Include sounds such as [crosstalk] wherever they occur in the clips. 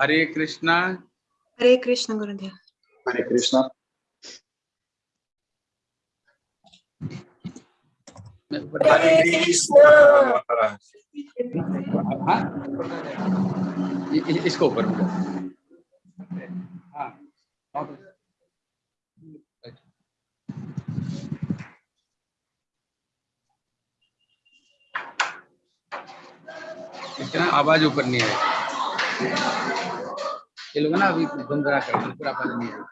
हरे कृष्णा। हरे कृष्ण गुरुदेव। Hare Krishna. हरे हाँ? इ- इ- इसको ऊपर हाँ। इतना आवाज़ ऊपर नहीं है ये लोग ना अभी गुमराह कर पूरा पानी नहीं है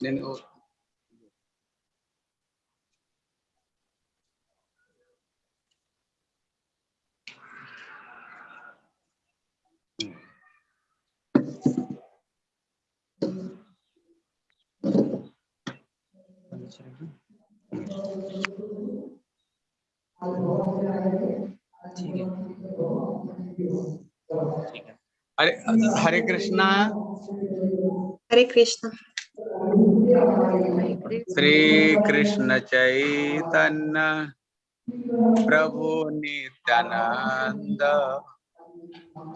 Then, oh. नहीं है नहीं नहीं, वो- हरे कृष्णा। हरे कृष्ण। श्री कृष्ण चैतन्य प्रभु नित्यानंद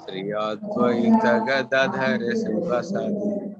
श्री अद्वैत गदाधर शिवसदि।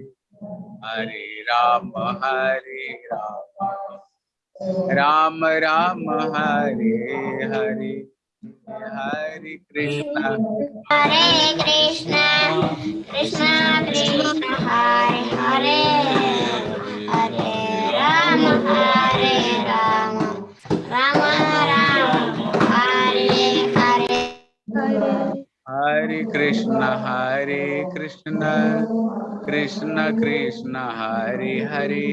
हरे राम हरे राम। राम राम हरे हरे हरे कृष्ण। हरे कृष्णा कृष्णा कृष्ण हरे हरे। हरे राम हरे राम। राम राम हरे। हरे। हरे कृष्ण हरे कृष्ण कृष्ण कृष्ण हरे हरे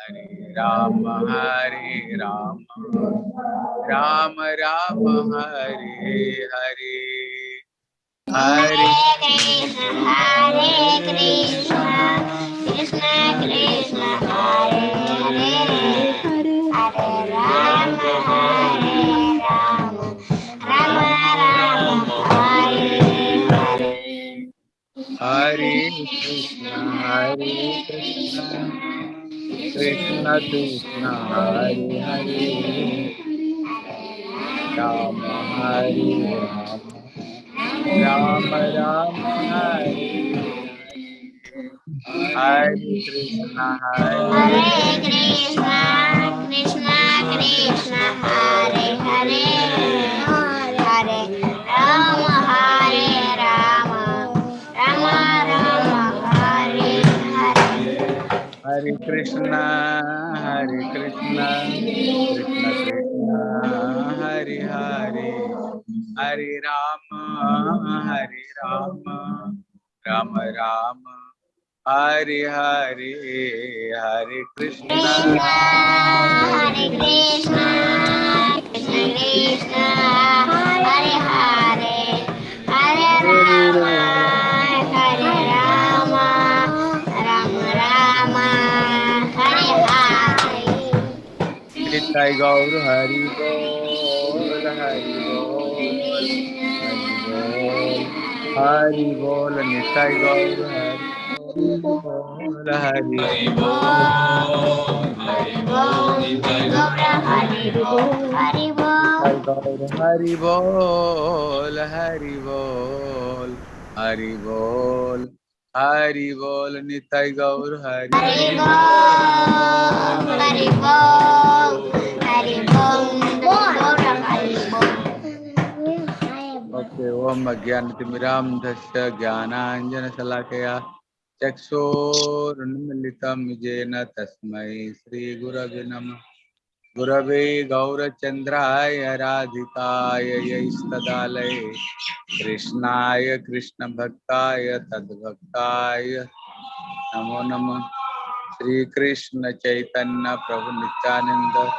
हरे राम हरे राम राम राम हरे हरे हरे कृष्ण हरे कृष्ण कृष्ण कृष्ण हरे हरे हरे Ram Hare Krishna, Hare Krishna, Krishna Krishna, Hare Hare, Rama Hare Rama, Rama Rama Hare Hare. Krishna, Hare Krishna, Krishna Krishna, Hare Krishna हरे कृष्ण कृष्ण कृष्ण हरे हरे हरे राम हरे राम राम राम हरे हरे हरे कृष्ण हरे कृष्ण कृष्ण Krishna Jai Gaur Hari Bol Hari Bol Hari Bol Nitai Gaur Hari Bol Hari Bol Hari Bol Nitai Gaur Hari Bol. Hari Bol Hari Bol Hari Bol Hari Bol. Hari बोल निताई गौर हरि हरि बोल। हरि बोल हरि बोल ओके ओम अज्ञानतिमिरान्धस्य ज्ञानाञ्जनशलाकया चक्षुरुन्मिलितं येन तस्मै श्रीगुरवे नमः। गुरवे गौरचंद्राय राधिकाय यैस्तदालये। कृष्णाय कृष्णभक्ताय तद्भक्ताय। नमो नमः। श्रीकृष्ण चैतन्य प्रभु नित्यानन्द।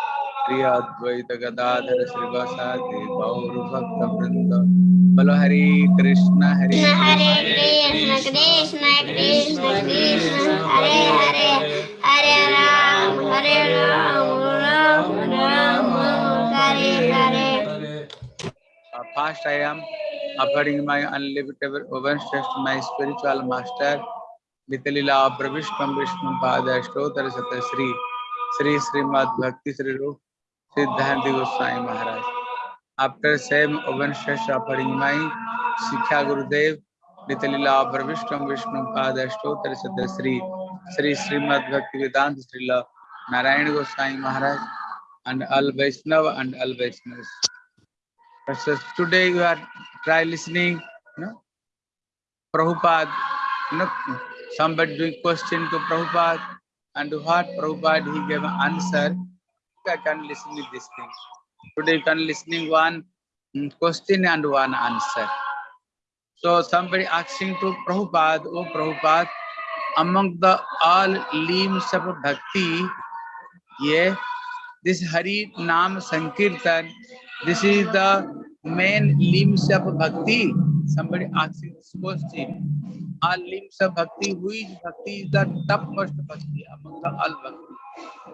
प्रिय अद्वैत गदाधर श्रीवासादि गौरभक्तवृन्द बोलो हरे कृष्ण हरे हरे कृष्ण। कृष्ण कृष्ण कृष्ण हरे हरे। हरे राम हरे Ram. First, I am offering my unlimited overstressed my spiritual master, Nitalila Pravishpam Vishnu Pada Stotra Sata Sri Sri Srimad Bhakti Sri Rup Siddhanti Goswami Maharaj. After same overstressed offering my Sikha Gurudev, Nitalila Pravishpam Vishnu Pada Stotra Sata Sri Sri Srimad Bhakti Vedanta Sri Narayan Goswami Maharaj and all Vaishnava and all Vaishnavas. So today you are try listening, you know, Prabhupada, you know, somebody doing question to Prabhupada and what Prabhupada he gave an answer. I can listen to this thing. Today you can listening one mm, question and one answer. So somebody asking to Prabhupada, oh Prabhupada, among the all limbs of bhakti, yeah, this Hari Nam Sankirtan, this is the main limbs of bhakti. Somebody asking this question. All limbs of bhakti, which bhakti is the topmost bhakti among the all bhakti?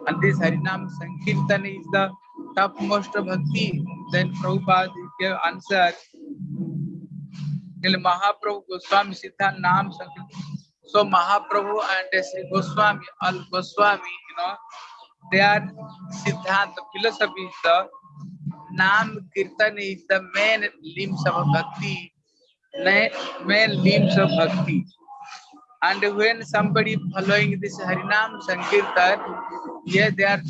And this Harinam Sankirtan is the topmost bhakti. Then Prabhupada gave answer. Till Mahaprabhu Goswami Siddha Nam Sankirtan. So Mahaprabhu and Sri Goswami, all Goswami, you know, their Siddhanta philosophy is the Nam Kirtan is the main limbs of bhakti, main limbs of bhakti. And when somebody following this Harinam Sankirtan, yeah, there are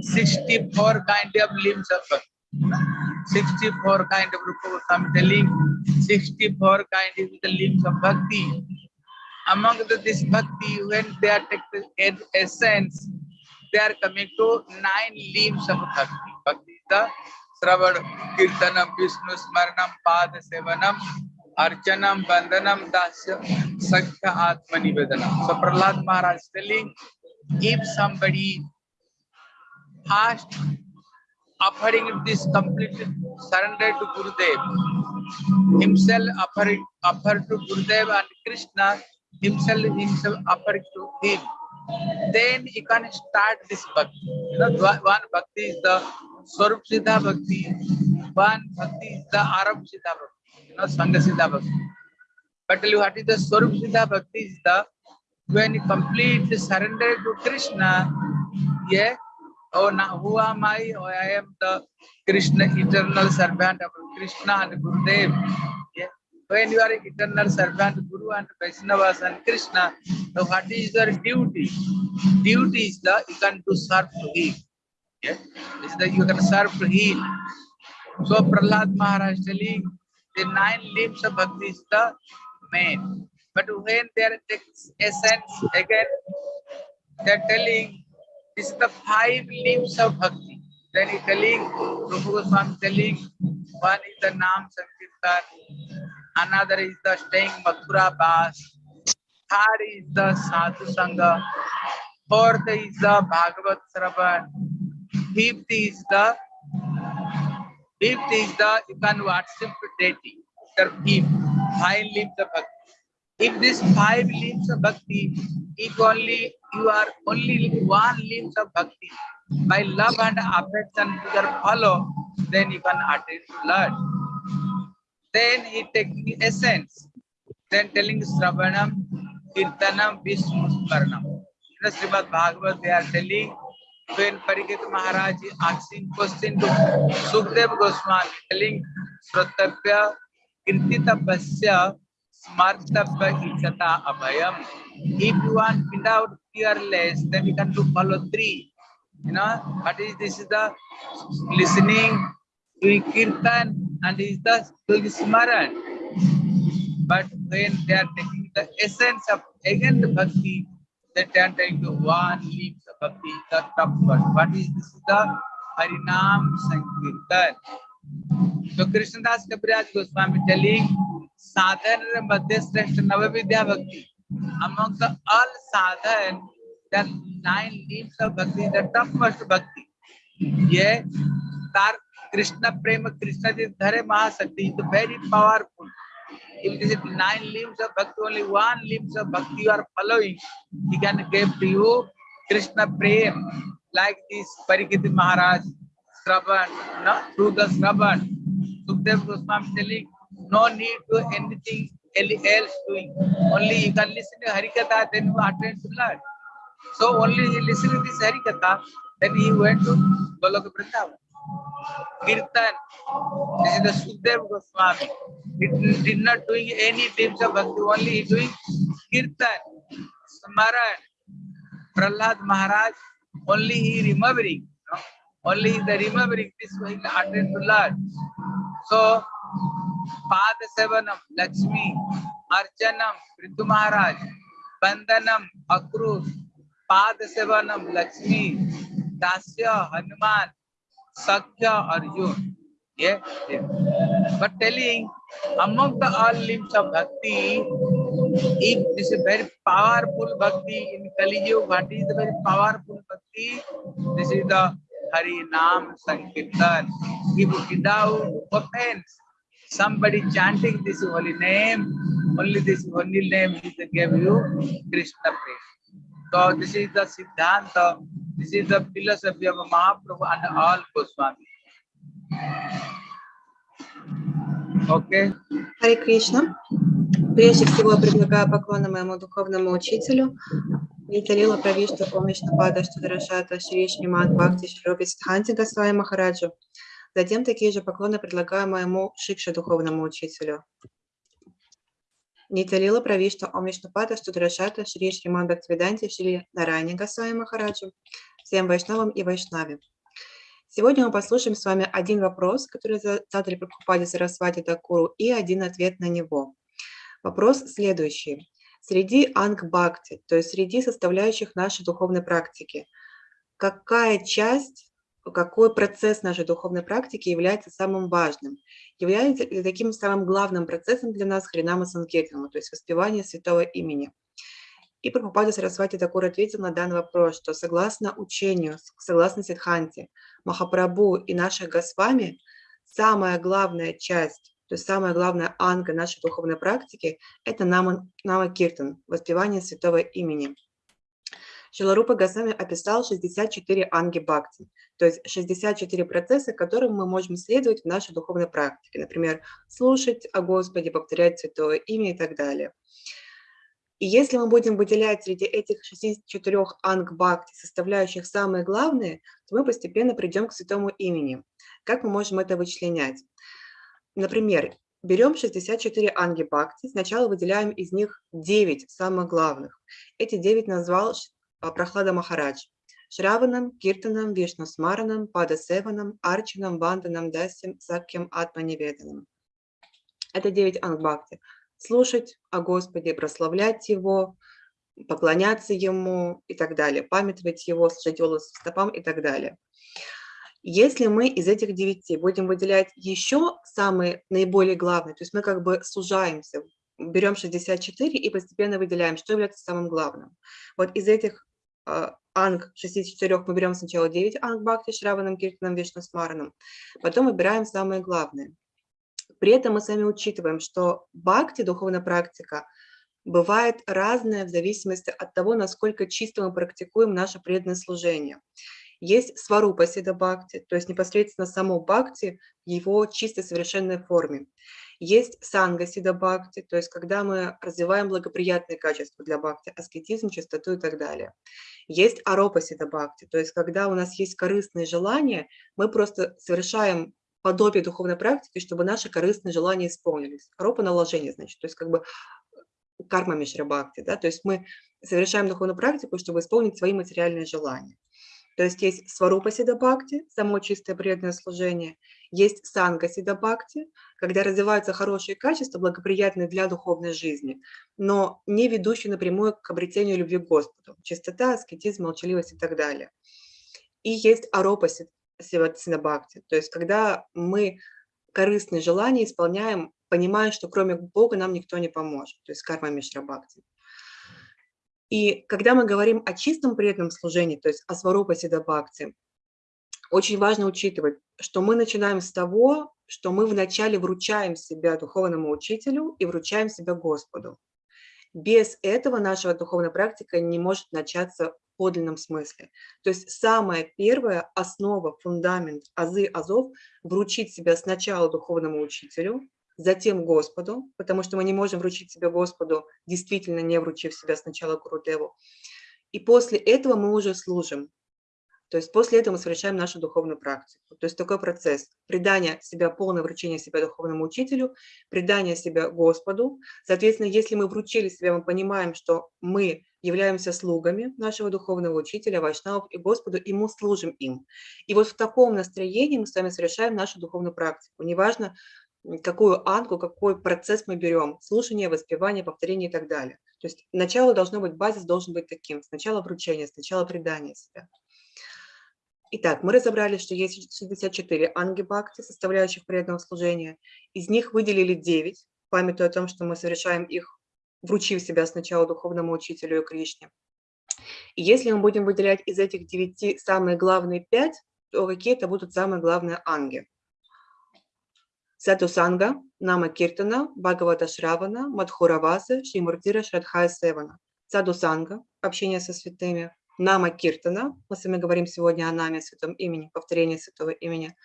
64 kind of limbs of bhakti. 64 kind of Rupa Goswami telling 64 kind of the limbs of bhakti. Among the, this bhakti, when they are taking the essence, they are coming to nine limbs of bhakti. Bhakti is the Sravan, Kirtanam, Vishnu, Smaranam, Pada Sevanam, Archanam, Vandanam, Dasya, Sakya Atma Nivedanam. So Prahlad Maharaj is telling, if somebody fast offering this complete surrender to Gurudev, himself offering offer to Gurudev and Krishna, himself himself offer to him, then you can start this bhakti. You know, one bhakti is the Swarup Siddha Bhakti, one bhakti is the Arab Siddha Bhakti, you know, Sangha Siddha Bhakti. But tell you what is the Swarup Siddha Bhakti is the when you completely surrender to Krishna, yeah, oh now who am I? Oh, I am the Krishna, eternal servant of Krishna and Gurudev. When you are eternal servant, Guru and Vaishnavas and Krishna, so what is your duty? Duty is the you can do serve to him. Yeah. Is that you can serve to him. So Prahlad Maharaj telling the nine limbs of bhakti is the main. But when they are takes essence again, they are telling this is the five limbs of bhakti. Then he telling, Rupa Goswami telling, one is the Nam Sankirtan, another is the staying Mathura Bas, third is the Sadhu Sangha, fourth is the Bhagavat Sravan, fifth is the fifth is the you can worship deity. The fifth, five limbs of bhakti. If this five limbs of bhakti, if only you are only one limbs of bhakti, by love and affection to your follow, then you can attain Lord. Then he taking essence, then telling Sravanam, Kirtanam, Vishnu Smaranam. In the Srimad Bhagavad, they are telling when Parikit Maharaj asking question to Sukdev Goswami, telling Sratapya Kirtitapasya Smartapya Ichata Abhayam. If you want without fearless, then you can do follow three. You know, is this is the listening, doing kirtan, and is the doing smaran. But when they are taking the essence of again the bhakti, That enter into one limbs of bhakti, the top one. What is this? Is the Harinam Sankirtan. So Krishnadas Kaviraj Goswami telling sadhana madhya shrestha navavidya bhakti. Among the all sadhan, the nine limbs of bhakti, the topmost bhakti. ये तार कृष्ण प्रेम कृष्ण जी धरे महाशक्ति is very powerful. If it is nine limbs of bhakti, only one limbs of bhakti you are following, he can give to you Krishna prem like this Parikiti Maharaj, Shravan, no? through the Shravan. Sukhdev Goswami telling, no need to anything else doing. Only you can listen to Harikatha, then you attend to Lord. So only he listened to this Harikatha, then he went to Goloka Vrindavan. Kirtan, this is the Sukhdev Goswami. He did- not doing any types of bhakti, only he doing Kirtan, Smaran. Prahlad Maharaj, only he remembering, no? only the remembering this way he attend to Lord. So, Pada Sevanam, Lakshmi, Archanam, Prithu Maharaj, Bandanam, Akrus, Pada Sevanam, Lakshmi, Dasya, Hanuman, Sakya, Arjun. Yeah, yeah. But telling among the all limbs of bhakti, if this is very powerful bhakti in Kali Yuga, what is the very powerful bhakti? This is the Hari Nam Sankirtan. If without offense, somebody chanting this holy name, only this holy name to give you Krishna praise. So this is the Siddhanta, this is the philosophy of Mahaprabhu and all Goswami. Okay. Харе Кришна. Прежде всего предлагаю поклоны моему духовному учителю, Ниталила Правишту Омишнапада Штадарашата Шри Шримад Бхакти Широби Сидханти Госвами Махараджу. Затем такие же поклоны предлагаю моему Шикше духовному учителю. Ниталила Правишту Омишнапада Штадарашата Шри Шримад Бхактивиданти Шри Нарайни Госвами Махараджу. Всем вайшнавам и вайшнаве. Сегодня мы послушаем с вами один вопрос, который за- задали Прабхупаде Сарасвати Такуру, и один ответ на него. Вопрос следующий. Среди ангбхакти, то есть среди составляющих нашей духовной практики, какая часть, какой процесс нашей духовной практики является самым важным? Является ли таким самым главным процессом для нас Хринама Санкетама, то есть воспевание святого имени? И Прабхупада Сарасвати Такур ответил на данный вопрос, что согласно учению, согласно Сидханте, Махапрабху и наших Госвами, самая главная часть, то есть самая главная анга нашей духовной практики – это нама, нама Киртан, воспевание святого имени. Шиларупа Госвами описал 64 анги бхакти, то есть 64 процесса, которым мы можем следовать в нашей духовной практике. Например, слушать о Господе, повторять святое имя и так далее. И если мы будем выделять среди этих 64 анг бхакти, составляющих самые главные, то мы постепенно придем к святому имени. Как мы можем это вычленять? Например, берем 64 анги бхакти, сначала выделяем из них 9 самых главных. Эти 9 назвал Прохлада Махарадж. Шраванам, Киртанам, Вишнусмаранам, Падасеванам, Арчанам, Ванданам, Дасим, Сакьям, Атманеведанам. Это 9 ангбхакти. Слушать о Господе, прославлять Его, поклоняться Ему и так далее, памятовать Его, служить Его стопам и так далее. Если мы из этих девяти будем выделять еще самые наиболее главные, то есть мы как бы сужаемся, берем 64 и постепенно выделяем, что является самым главным. Вот из этих анг 64 мы берем сначала 9 анг бхакти, Шраванам, Киртанам, Вишнусмаранам, потом выбираем самые главные. При этом мы сами учитываем, что бхакти, духовная практика, бывает разная в зависимости от того, насколько чисто мы практикуем наше преданное служение. Есть сварупа сида бхакти, то есть непосредственно само бхакти в его чистой совершенной форме. Есть санга сида бхакти, то есть когда мы развиваем благоприятные качества для бхакти, аскетизм, чистоту и так далее. Есть аропа сида бхакти, то есть когда у нас есть корыстные желания, мы просто совершаем подобие духовной практики, чтобы наши корыстные желания исполнились. Аропа наложение, значит, то есть как бы карма мишрабхакти, да, то есть мы совершаем духовную практику, чтобы исполнить свои материальные желания. То есть есть сварупа сидабхакти, само чистое преданное служение, есть санга сидабхакти, когда развиваются хорошие качества, благоприятные для духовной жизни, но не ведущие напрямую к обретению любви к Господу. Чистота, аскетизм, молчаливость и так далее. И есть аропа сидабхакти, то есть когда мы корыстные желания исполняем, понимая, что кроме Бога нам никто не поможет, то есть карма мишрабхакти. И когда мы говорим о чистом преданном служении, то есть о сварупа сидабхакти, очень важно учитывать, что мы начинаем с того, что мы вначале вручаем себя духовному учителю и вручаем себя Господу. Без этого наша духовная практика не может начаться в подлинном смысле. То есть самая первая основа, фундамент, азы, азов – вручить себя сначала духовному учителю, затем Господу, потому что мы не можем вручить себя Господу, действительно не вручив себя сначала Гурудеву. И после этого мы уже служим. То есть после этого мы совершаем нашу духовную практику. То есть такой процесс предания себя, полное вручение себя духовному учителю, предание себя Господу. Соответственно, если мы вручили себя, мы понимаем, что мы являемся слугами нашего духовного учителя, вайшнавов и Господу, и мы служим им. И вот в таком настроении мы с вами совершаем нашу духовную практику. Неважно, какую анку, какой процесс мы берем, слушание, воспевание, повторение и так далее. То есть начало должно быть, базис должен быть таким, сначала вручение, сначала предание себя. Итак, мы разобрали, что есть 64 анги бхакти, составляющих преданного служения. Из них выделили 9, памятуя о том, что мы совершаем их, вручив себя сначала духовному учителю и Кришне. И если мы будем выделять из этих 9 самые главные 5, то какие это будут самые главные анги? Сатусанга, Нама Киртана, Бхагавата Шравана, Мадхураваса, Шримуртира Шрадхая Севана. Садусанга, общение со святыми, Нама Киртана, мы с вами говорим сегодня о наме, святом имени, повторение святого имени.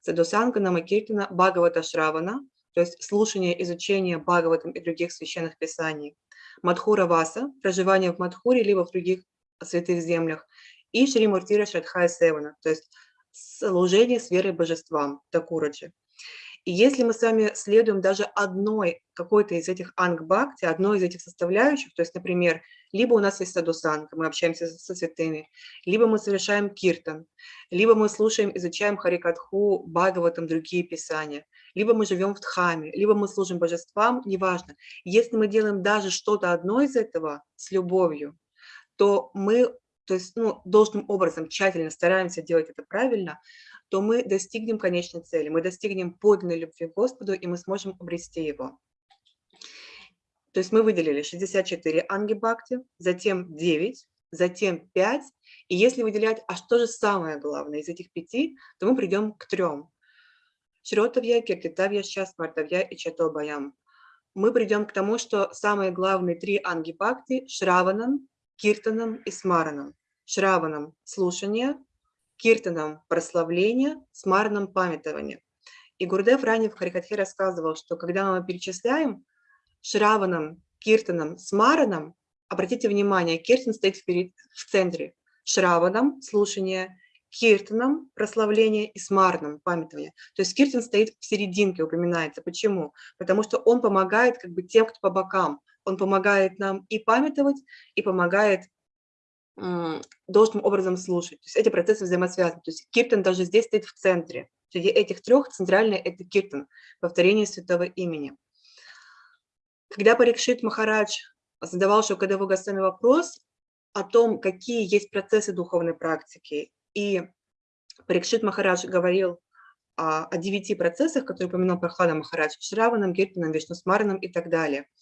Садусанга, Нама Киртана, Бхагавата Шравана, то есть слушание, изучение Бхагаватам и других священных писаний. Мадхура Васа, проживание в Мадхуре, либо в других святых землях. И Шримуртира Шрадхая Севана, то есть служение с верой божествам, Такураджи. И если мы с вами следуем даже одной какой-то из этих ангбхакти, одной из этих составляющих, то есть, например, либо у нас есть садусанка, мы общаемся со святыми, либо мы совершаем киртан, либо мы слушаем, изучаем харикатху, бхагаватам, другие писания, либо мы живем в дхаме, либо мы служим божествам, неважно. Если мы делаем даже что-то одно из этого с любовью, то мы то есть, ну, должным образом тщательно стараемся делать это правильно, то мы достигнем конечной цели, мы достигнем подлинной любви к Господу, и мы сможем обрести Его. То есть мы выделили 64 анги бхакти, затем 9, затем 5. И если выделять, а что же самое главное из этих пяти, то мы придем к трем. Шротавья, Киртитавья, Шаспартавья и Чатобаям. Мы придем к тому, что самые главные три анги бхакти – Шраванам, Киртанам и Смаранам. Шраванам – слушание, Киртаном прославление, смарном памятование. И Гурдев ранее в Харикатхе рассказывал, что когда мы перечисляем Шраваном, Киртаном, Смараном, обратите внимание, Киртан стоит вперед, в центре. Шраваном – слушание, Киртаном – прославление и Смарном – памятование. То есть Киртан стоит в серединке, упоминается. Почему? Потому что он помогает как бы тем, кто по бокам. Он помогает нам и памятовать, и помогает должным образом слушать. То есть эти процессы взаимосвязаны. То есть киртан даже здесь стоит в центре. Среди этих трех центральный – это киртан, повторение святого имени. Когда Парикшит Махарадж задавал Шукадеву Гасами вопрос о том, какие есть процессы духовной практики, и Парикшит Махарадж говорил о, о девяти процессах, которые упомянул Прохлада Махарадж, Шраванам, Киртанам, Вишнусмаранам и так далее –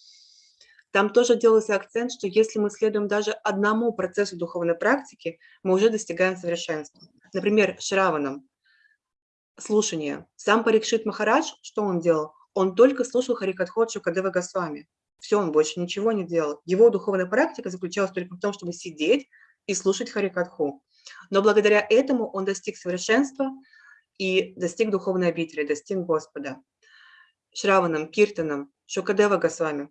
там тоже делался акцент, что если мы следуем даже одному процессу духовной практики, мы уже достигаем совершенства. Например, Шраванам, слушание. Сам Парикшит Махарадж, что он делал? Он только слушал Харикатхот Шукадева Госвами. Все, он больше ничего не делал. Его духовная практика заключалась только в том, чтобы сидеть и слушать Харикатху. Но благодаря этому он достиг совершенства и достиг духовной обители, достиг Господа. Шраванам, Киртанам, Шукадева Госвами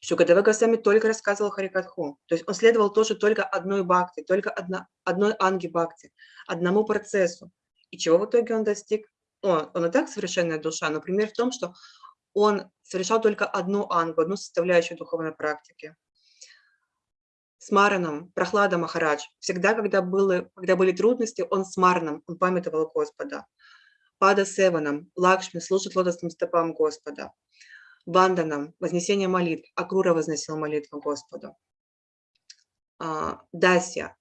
Шукадева Госвами только рассказывал Харикатху. То есть он следовал тоже только одной бхакти, только одна, одной анги бхакти, одному процессу. И чего в итоге он достиг? Он, он и так совершенная душа, но пример в том, что он совершал только одну ангу, одну составляющую духовной практики. с Мараном, Прохлада Махарадж, всегда, когда, было, когда были трудности, он с Мараном, он памятовал Господа. Пада Севаном, Лакшми служит лотосным стопам Господа. Банданом, вознесение молитв, Акрура возносил молитву Господу. А, Дасья,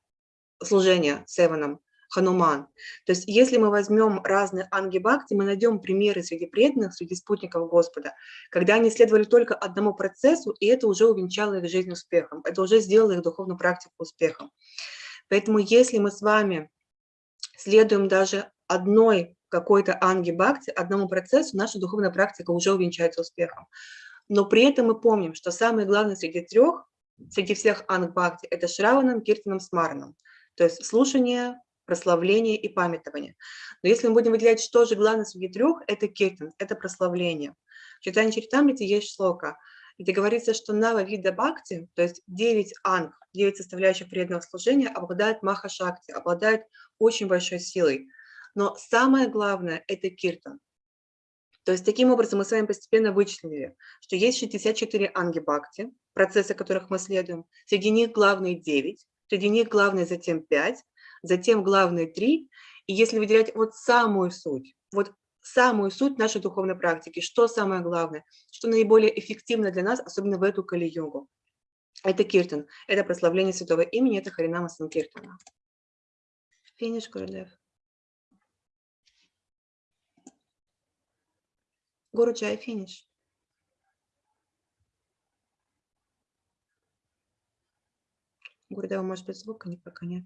служение Севаном, Хануман. То есть если мы возьмем разные ангибакти, мы найдем примеры среди преданных, среди спутников Господа, когда они следовали только одному процессу, и это уже увенчало их жизнь успехом, это уже сделало их духовную практику успехом. Поэтому если мы с вами следуем даже одной какой-то анги-бхакти, одному процессу, наша духовная практика уже увенчается успехом. Но при этом мы помним, что самое главное среди трех, среди всех анг-бхакти, это шраванам, киртаном, смараном. То есть слушание, прославление и памятование. Но если мы будем выделять, что же главное среди трех, это киртан, это прославление. В Читании Чаритамрите есть шлока, где говорится, что нава вида бхакти, то есть 9 анг, 9 составляющих преданного служения, обладает маха-шакти, обладает очень большой силой. Но самое главное – это киртан. То есть таким образом мы с вами постепенно вычислили, что есть 64 анги бхакти, процессы которых мы следуем. Среди них главные 9, среди них главные затем 5, затем главные 3. И если выделять вот самую суть, вот самую суть нашей духовной практики, что самое главное, что наиболее эффективно для нас, особенно в эту кали-йогу. Это киртан, это прославление святого имени, это Харинама Санкиртана. Финиш, Гурдев. Гуру Чай, финиш. Гурдева, может быть, звука не пока нет.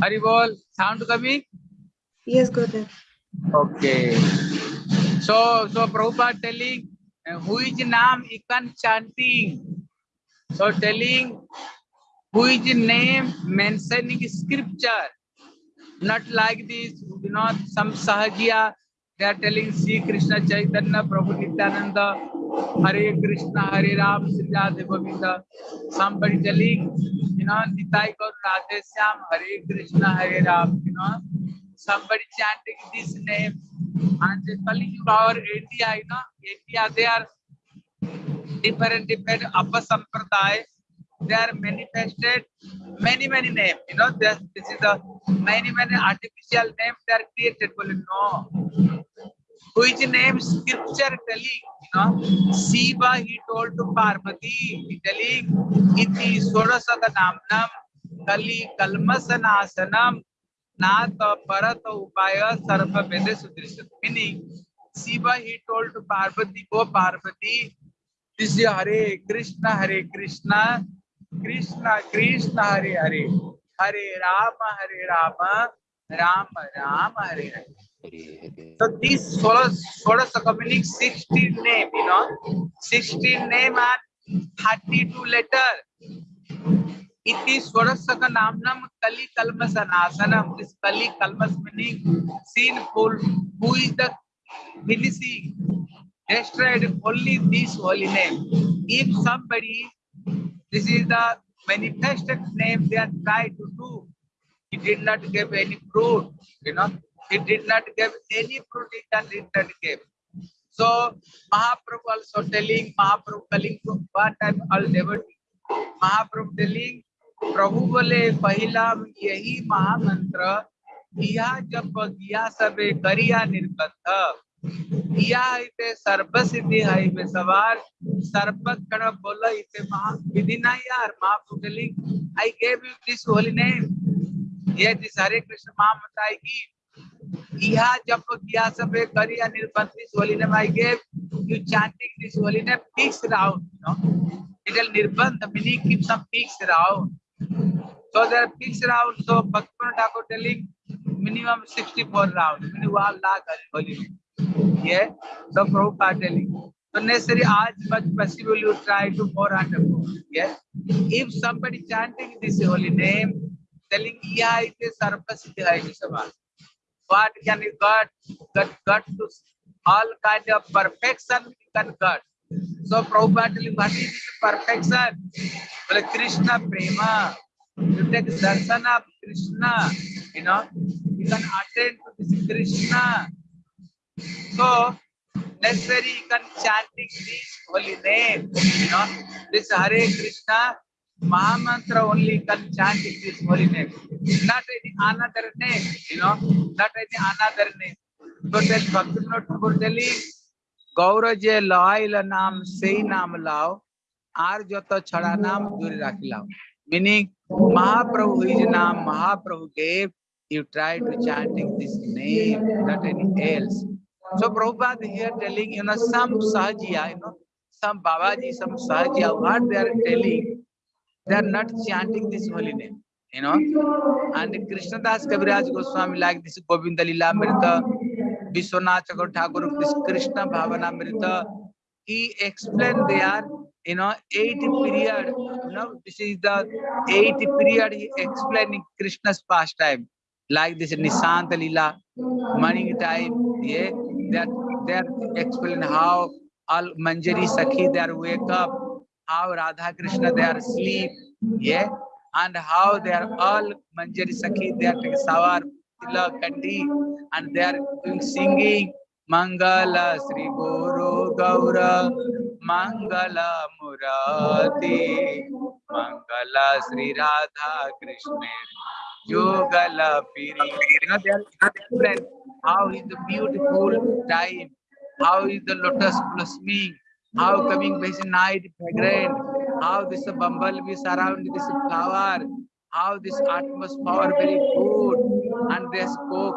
Haribol, sound coming? Yes, Gurudev. Okay. So, so Prabhupada telling uh, is Nam Ikan chanting. So telling who is name mentioning scripture. Not like this, you know, some Sahajiya, they are telling Sri Krishna Chaitanya, Prabhu Nityananda, Hare Krishna, Hare Ram, Sri Radha Govinda. Somebody telling, you know, Nitai Gaur Radhe Syam, Hare Krishna, Hare Ram, you know. Somebody chanting this name. And Kali Yuga or India, you know, India, they are different, different Upper Sampradaya. They are manifested many, many names. You know, this, this is the many, many artificial names they are created. Well, no. Which name scripture telling, you know, Shiva he told to Parvati, he telling, Iti Sodasaka Namnam, Kali Kalmasanasanam, Nata Parata Upaya Sarva Vede Sudrishat. Meaning, Shiva he told to Parvati, go Parvati, this is Hare Krishna, Hare Krishna, Krishna Krishna, Hare Hare, Hare Rama, Hare Rama, Rama Rama, Hare Hare. So these Sodas, Sodasaka meaning 16 name, you know, 16 name and 32 letter. Iti Swadasaka Namnam Kali Kalmas Anasanam. This Kali Kalmas meaning sinful. Who is the finishing? Destroyed only this holy name. If somebody, this is the manifested name they are trying to do. He did not give any fruit, you know. He did not give any fruit he can did not give. So Mahaprabhu also telling Mahaprabhu telling to what time all devotee. Mahaprabhu telling प्रभु बोले पहला यही महामंत्र, किया जब किया सबे करिया निर्बंध। किया इते सर्वसिद्धि है में सवार। सर्वत गण बोला, इते महा विधि ना यार Mahaprabhu telling I gave you this holy name ये दिस हरे कृष्ण महामंत्र आई की। यह जब किया सबे करिया निर्बंध this holy name I gave you chanting this holy name peaks round you know? it will nirbandh meaning keep round So there are peaks round. So Bhaktivinoda Thakur telling minimum 64 rounds. Meaning one lakh holy. Yeah. So Prabhupada telling. So necessary as much possible you try to more and more. Yeah. If somebody chanting this holy name, telling yeah it is sarvasiddhi hai sabha. What can you got? Got got to all kind of perfection you can got. So Prabhupada telling what is perfection? Well, Krishna prema. You take darshan of Krishna you know, you can attend to this Krishna. So necessary you can chanting this holy name, you know, this Hare Krishna Mahamantra only can chanting this holy name, not any another name, you know, not any another name. So tell Bhaktivinoda Thakur telling, Gaura যে লইল নাম সেই নাম লাও আর যত ছড়া নাম দূরে রাখিলাও meaning Mahaprabhu is Nam, Mahaprabhu gave, you try to chanting this name, not any else. So Prabhupada here telling, you know, some Sahajiya, you know, some Babaji, some Sahajiya, what they are telling, they are not chanting this holy name, you know. And Krishnadas Kaviraj Goswami like this Govinda Lila Mrita, Vishwanath Chakur Thakur, this Krishna Bhavana Mrita, he explained there, you know, eight period, you know, this is the eight period he explaining Krishna's pastime, like this Nisant Lila, morning time, yeah, that they are explain how all Manjari Sakhi they are wake up, how Radha Krishna they are asleep, yeah, and how they are all Manjari Sakhi they are taking Savar, Tila, Kandi, and they are singing. Mangala Sri Guru Gaura Mangala Murati Mangala Sri Radha Krishna Yogala Piri. You know, how is the beautiful time, how is the lotus blossoming, how coming by night fragrant, how this bumblebee surround this flower, how this atmosphere very good, and they spoke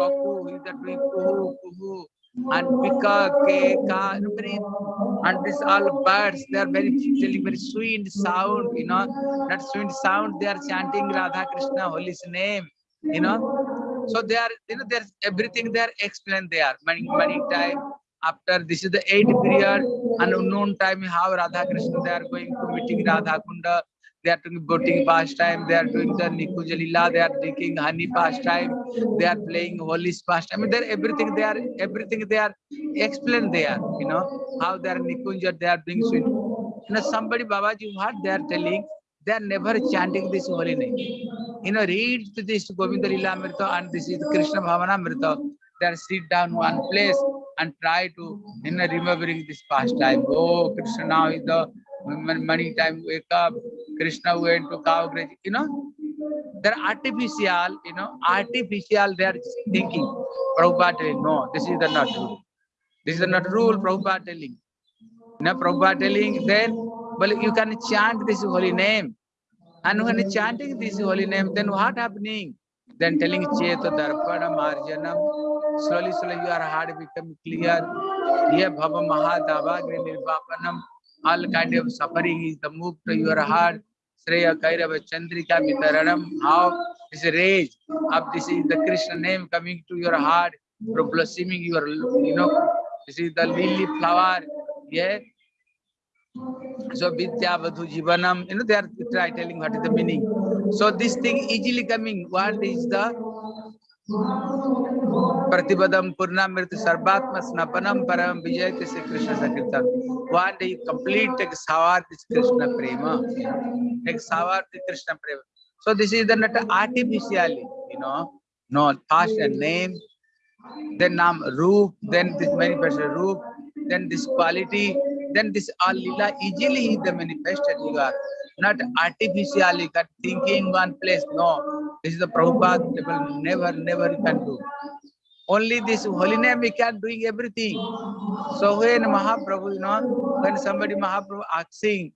cuckoo, is that doing kuhu, kuhu, and know, very, and this all birds, they are very telling very sweet sound, you know, that sweet sound, they are chanting Radha Krishna, holy name, you know. So they are, you know, there's everything they are explained there, many, many time. After this is the eighth period, and unknown time, how Radha Krishna, they are going to meeting Radha Kunda, they are doing boating pastime, they are doing the Nikujalila, they are drinking honey pastime, they are playing holy pastime. I mean, they're everything, they are everything they are explained there, you know, how they are Nikunja, they are doing sweet. You know, somebody Babaji, what they are telling, they are never chanting this holy name. You know, read this Govinda Lila Amrita and this is Krishna Bhavana Amrita. They are sit down one place and try to, you know, remembering this pastime. Oh, Krishna now is the many time wake up, Krishna went to grazing, you know. They're artificial, you know, artificial, they are thinking. Prabhupada telling, no, this is the not rule. This is the not rule, Prabhupada telling. Know, Prabhupada telling, then, well, you can chant this holy name. And when chanting this holy name, then what happening? Then telling Cheta Darpana Marjanam, slowly, slowly your heart become clear. Ye Bhava Mahadava Nirvapanam, all kind of suffering is the move to your heart. Sreya Kairava Chandrika Mitaranam, how this rage of this is the Krishna name coming to your heart, blossoming your, you know, this is the lily flower, yeah. So Vidya Vadhu Jivanam, you know, they are try telling what is the meaning. So this thing easily coming, what is the Pratibadam Purnamrit Sarvatma Snapanam Param Vijay Tese Krishna Sakirtan. One day you complete take Savar this Krishna Prema. Take Savar the Krishna Prema. So this is the not artificially, you know, no past and name, then Nam Roop, then this manifested Roop, then this quality, then this all lila easily is the manifested you are not artificially got thinking one place no this is the Prabhupada will never never can do. Only this holy name we can doing everything. So when mahaprabhu you know when somebody mahaprabhu asking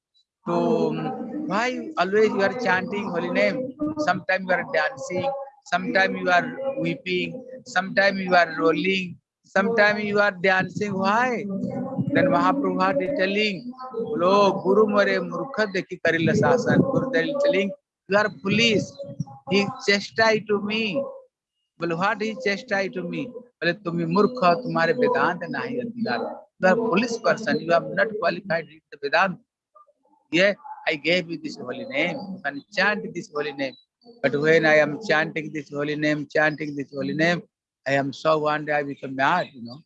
to um, why always you are chanting holy name? Sometimes you are dancing sometimes you are weeping sometimes you are rolling sometimes you are dancing. Why? Then Mahaprabhu is telling, Lo Guru Mare Murkha Dekhi Karila Sasan. Guru telling, you are He chastised to me. Well, what he chastised to me? Well, tumi murkha, tumhare Vedanta nahi adhikar. You are police person. You have not qualified in the Vedanta. Yeah, I gave you this holy name. You can chant this holy name. But when I am chanting this holy name, chanting this holy name, I am so one day I become mad, you know.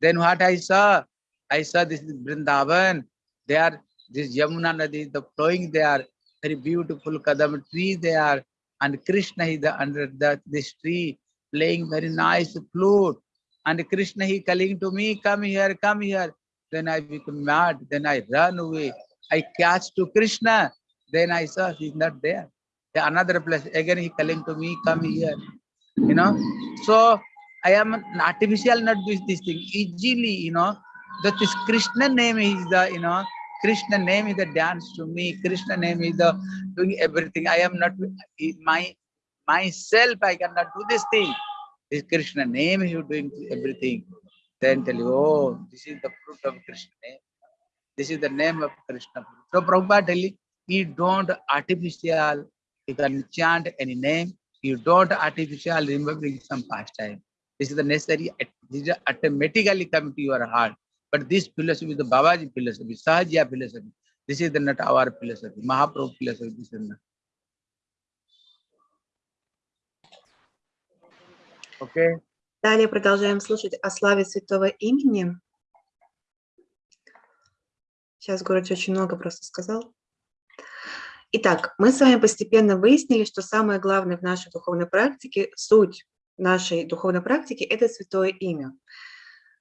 Then what I saw? I saw this Vrindavan. They are this Yamuna Nadi, the flowing there, very beautiful Kadam tree there. And Krishna is the, under the, this tree playing very nice flute. And Krishna he calling to me, come here, come here. Then I become mad, then I run away. I catch to Krishna. Then I saw he's not there. The Another place, again he calling to me, come here. You know, so I am an artificial, not this, this thing. Easily, you know, that this Krishna name is the, you know, Krishna name is the dance to me. Krishna name is the doing everything. I am not my myself. I cannot do this thing. This Krishna name is doing everything. Then tell you, oh, this is the fruit of Krishna name. This is the name of Krishna. So Prabhupada telling, you don't artificial. You can chant any name. You don't artificial remembering some pastime. This is the necessary. This is automatically come to your heart. But this philosophy the Babaji philosophy, Sahaja philosophy. This is the not our philosophy, Mahaprabhu philosophy. This is not. Okay. Далее продолжаем слушать о славе святого имени. Сейчас Город очень много просто сказал. Итак, мы с вами постепенно выяснили, что самое главное в нашей духовной практике, суть нашей духовной практики – это святое имя.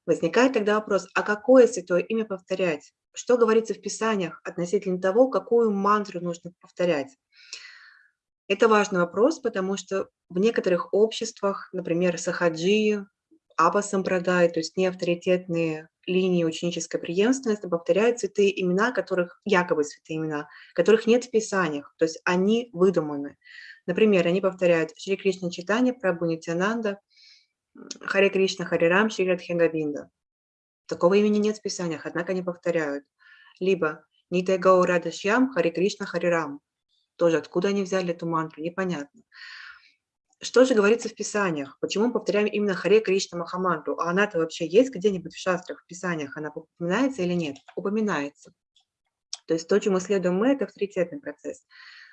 Возникает тогда вопрос, а какое святое имя повторять? Что говорится в Писаниях относительно того, какую мантру нужно повторять? Это важный вопрос, потому что в некоторых обществах, например, Сахаджи, Аба Сампрадай, то есть неавторитетные линии ученической преемственности, повторяют святые имена, которых якобы святые имена, которых нет в Писаниях, то есть они выдуманы. Например, они повторяют Шри Кришна Читание, Прабху Нитянанда, Харе Кришна, Харе Рам, Шри Радхингабинда. Такого имени нет в Писаниях, однако они повторяют. Либо Нитай Гау Радашьям, Харе Кришна, Харе Рам. Тоже откуда они взяли эту мантру, непонятно. Что же говорится в Писаниях? Почему мы повторяем именно Харе Кришна Махамантру? А она-то вообще есть где-нибудь в шастрах, в Писаниях? Она упоминается или нет? Упоминается. То есть то, чему следуем мы, это авторитетный процесс.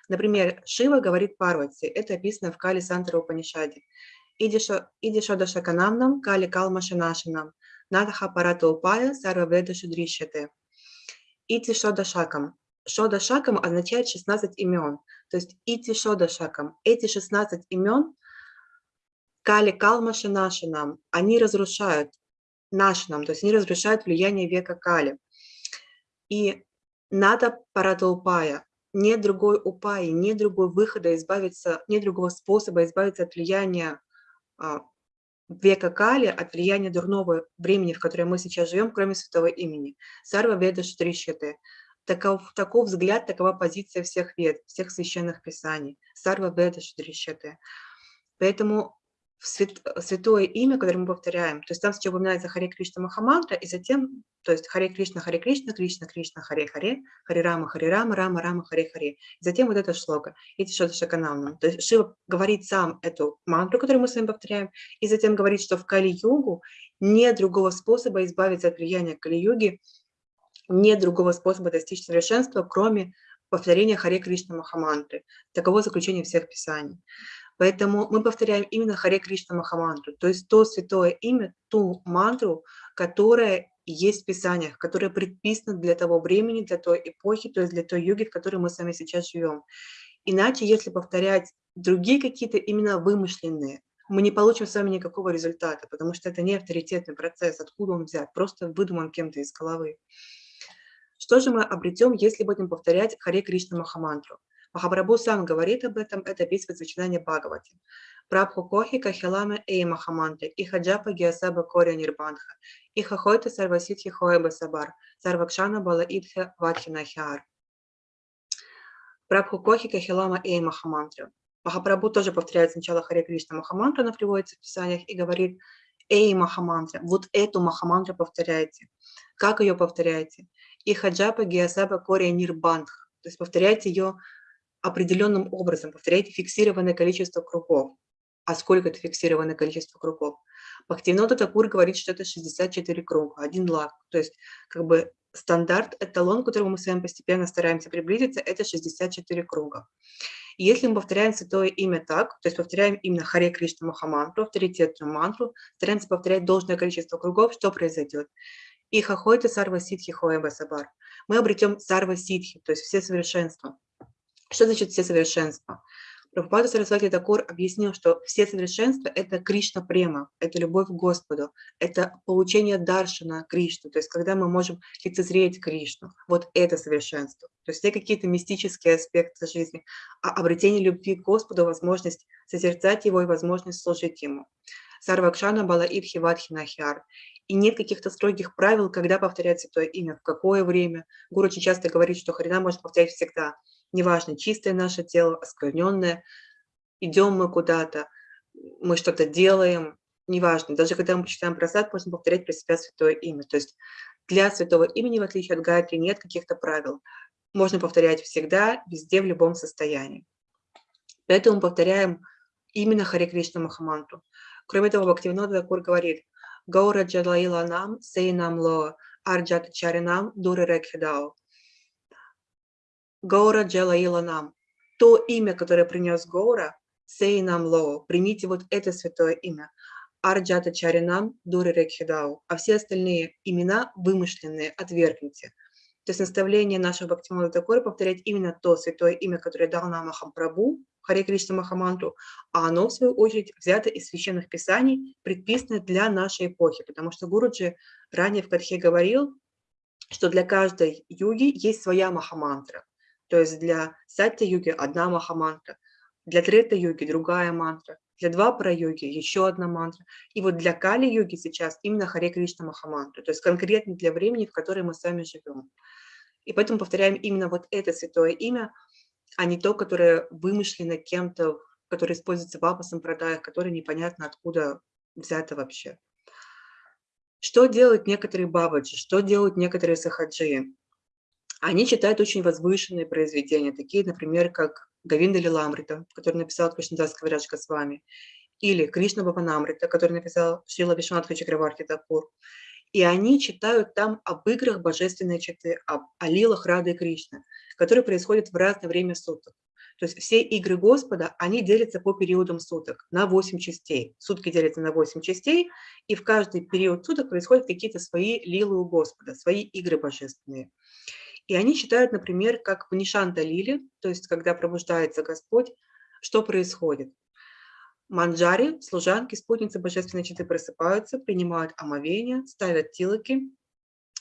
Например, Шива говорит Парвати, это описано в Кали Сантара Упанишаде. Иди Шодашаканамнам, Кали Калмашинашинам, Надха Парата Упая, Сарва Веда Шудришяте. Ити Шодашакам. Шодашакам означает 16 имен. То есть Ити Шодашакам. Эти 16 имен Кали Калмаши Нашинам, они разрушают Нашинам, то есть они разрушают влияние века Кали. И надо Паратаупая, нет другой упаи, нет другой выхода избавиться, нет другого способа избавиться от влияния века Кали, от влияния дурного времени, в котором мы сейчас живем, кроме святого имени. Сарва Веда Штришьяте. Таков, таков взгляд, такова позиция всех вед, всех священных писаний. Сарва Веда Штришьяте. Поэтому свят, святое имя, которое мы повторяем, то есть там сначала упоминается Харе Кришна Махамантра, и затем, то есть Харе Кришна, Харе Кришна, Кришна, Кришна, Харе Харе, Харе Рама, Харе Рама, Рама, Рама, Харе Харе. И затем вот это шлока, эти что-то шаканамна. То есть Шива говорит сам эту мантру, которую мы с вами повторяем, и затем говорит, что в Кали-югу нет другого способа избавиться от влияния Кали-юги, нет другого способа достичь совершенства, кроме повторения Харе Кришна Махамантры. Таково заключение всех писаний. Поэтому мы повторяем именно Харе Кришна Махамантру, то есть то святое имя, ту мантру, которая есть в Писаниях, которая предписана для того времени, для той эпохи, то есть для той юги, в которой мы с вами сейчас живем. Иначе, если повторять другие какие-то именно вымышленные, мы не получим с вами никакого результата, потому что это не авторитетный процесс, откуда он взят, просто выдуман кем-то из головы. Что же мы обретем, если будем повторять Харе Кришна Махамантру? Махапрабху сам говорит об этом, это описывает сочетание Бхагавати. Прабху Кохи Кахиламе Эй Махаманты, Ихаджапа Гиасаба Коря Нирбандха, Ихахойта Сарваситхи Хоеба Сабар, Сарвакшана Бала Идхе Ватхинахиар. Прабху Кохи Кахилама Эй Махамантра. Махапрабху тоже повторяет сначала Харе Кришна Махамантру, она приводится в Писаниях, и говорит, Эй Махамантра, вот эту Махамантру повторяйте. Как ее повторяете? Ихаджапа Гиасаба Коря Нирбандха. То есть повторяйте ее определенным образом, повторяйте фиксированное количество кругов. А сколько это фиксированное количество кругов? Бхактивинода Такур говорит, что это 64 круга, один лак. То есть как бы стандарт, эталон, к которому мы с вами постепенно стараемся приблизиться, это 64 круга. Если мы повторяем святое имя так, то есть повторяем именно Харе Кришна Махамантру, авторитетную мантру, стараемся повторять должное количество кругов, что произойдет? И хахойта сарва ситхи хоеба сабар. Мы обретем сарва ситхи, то есть все совершенства. Что значит все совершенства? Прабхупада Сарасвати Такур объяснил, что все совершенства – это Кришна према, это любовь к Господу, это получение даршана Кришну, то есть когда мы можем лицезреть Кришну, вот это совершенство. То есть все какие-то мистические аспекты жизни, а обретение любви к Господу, возможность созерцать Его и возможность служить Ему. Сарвакшана Бала Ибхи Вадхи Нахиар. И нет каких-то строгих правил, когда повторять святое имя, в какое время. Гуру очень часто говорит, что Харина может повторять всегда – неважно, чистое наше тело, оскверненное, идем мы куда-то, мы что-то делаем, неважно, даже когда мы читаем просад, можно повторять про себя святое имя. То есть для святого имени, в отличие от Гайатри, нет каких-то правил. Можно повторять всегда, везде, в любом состоянии. Поэтому повторяем именно Харе Кришна Махаманту. Кроме того, Бхактивинода Дакур говорит «Гаура джалаила нам, сей нам ло, арджат чаринам, дуры рекхидау». Гаура Джалаила нам. То имя, которое принес Гаура, Сей нам Ло, примите вот это святое имя. Арджата Чаринам Дури Рекхидау. А все остальные имена вымышленные, отвергните. То есть наставление нашего Бхактимала Такора повторять именно то святое имя, которое дал нам Махампрабху, Харе Кришна Махаманту, а оно, в свою очередь, взято из священных писаний, предписано для нашей эпохи, потому что Гуруджи ранее в Катхе говорил, что для каждой юги есть своя Махамантра. То есть для сатья-юги одна махамантра, для трета-юги другая мантра, для двапара-йоги еще одна мантра. И вот для кали-йоги сейчас именно Харе Кришна Махамантра, то есть конкретно для времени, в которое мы сами живем. И поэтому повторяем именно вот это святое имя, а не то, которое вымышлено кем-то, которое используется в апа-сампрадаях, которое непонятно откуда взято вообще. Что делают некоторые бабаджи, что делают некоторые сахаджи? Они читают очень возвышенные произведения, такие, например, как Гавинда Лиламрита, который написал Кришнадас Кавираджка с вами, или Кришна Бабанамрита, который написал Шрила Вишванатха Чакраварти Такур. И они читают там об играх божественной читы, об, о лилах Рады и Кришны, которые происходят в разное время суток. То есть все игры Господа, они делятся по периодам суток на 8 частей. Сутки делятся на 8 частей, и в каждый период суток происходят какие-то свои лилы у Господа, свои игры божественные. И они читают, например, как в Лили, то есть когда пробуждается Господь, что происходит. Манджари, служанки, спутницы божественной читы просыпаются, принимают омовение, ставят тилоки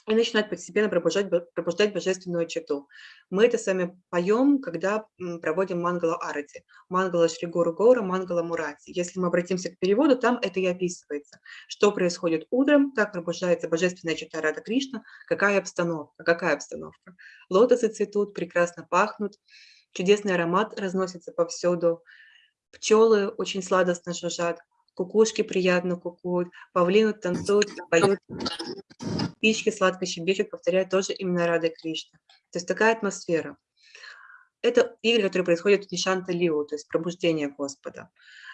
и начинают постепенно пробуждать, пробуждать божественную читу. Мы это сами поем, когда проводим мангала арати, мангала Шригуру Гора, мангала Мурати. Если мы обратимся к переводу, там это и описывается, что происходит утром, как пробуждается божественная чита Рада Кришна, какая обстановка, какая обстановка. Лотосы цветут, прекрасно пахнут, чудесный аромат разносится повсюду, пчелы очень сладостно жужжат, кукушки приятно кукуют, павлины танцуют, поют, птички сладко щебечут, повторяют тоже именно Рады Кришна. То есть такая атмосфера. Это игры, которые происходят в Нишанта Лилу, то есть пробуждение Господа.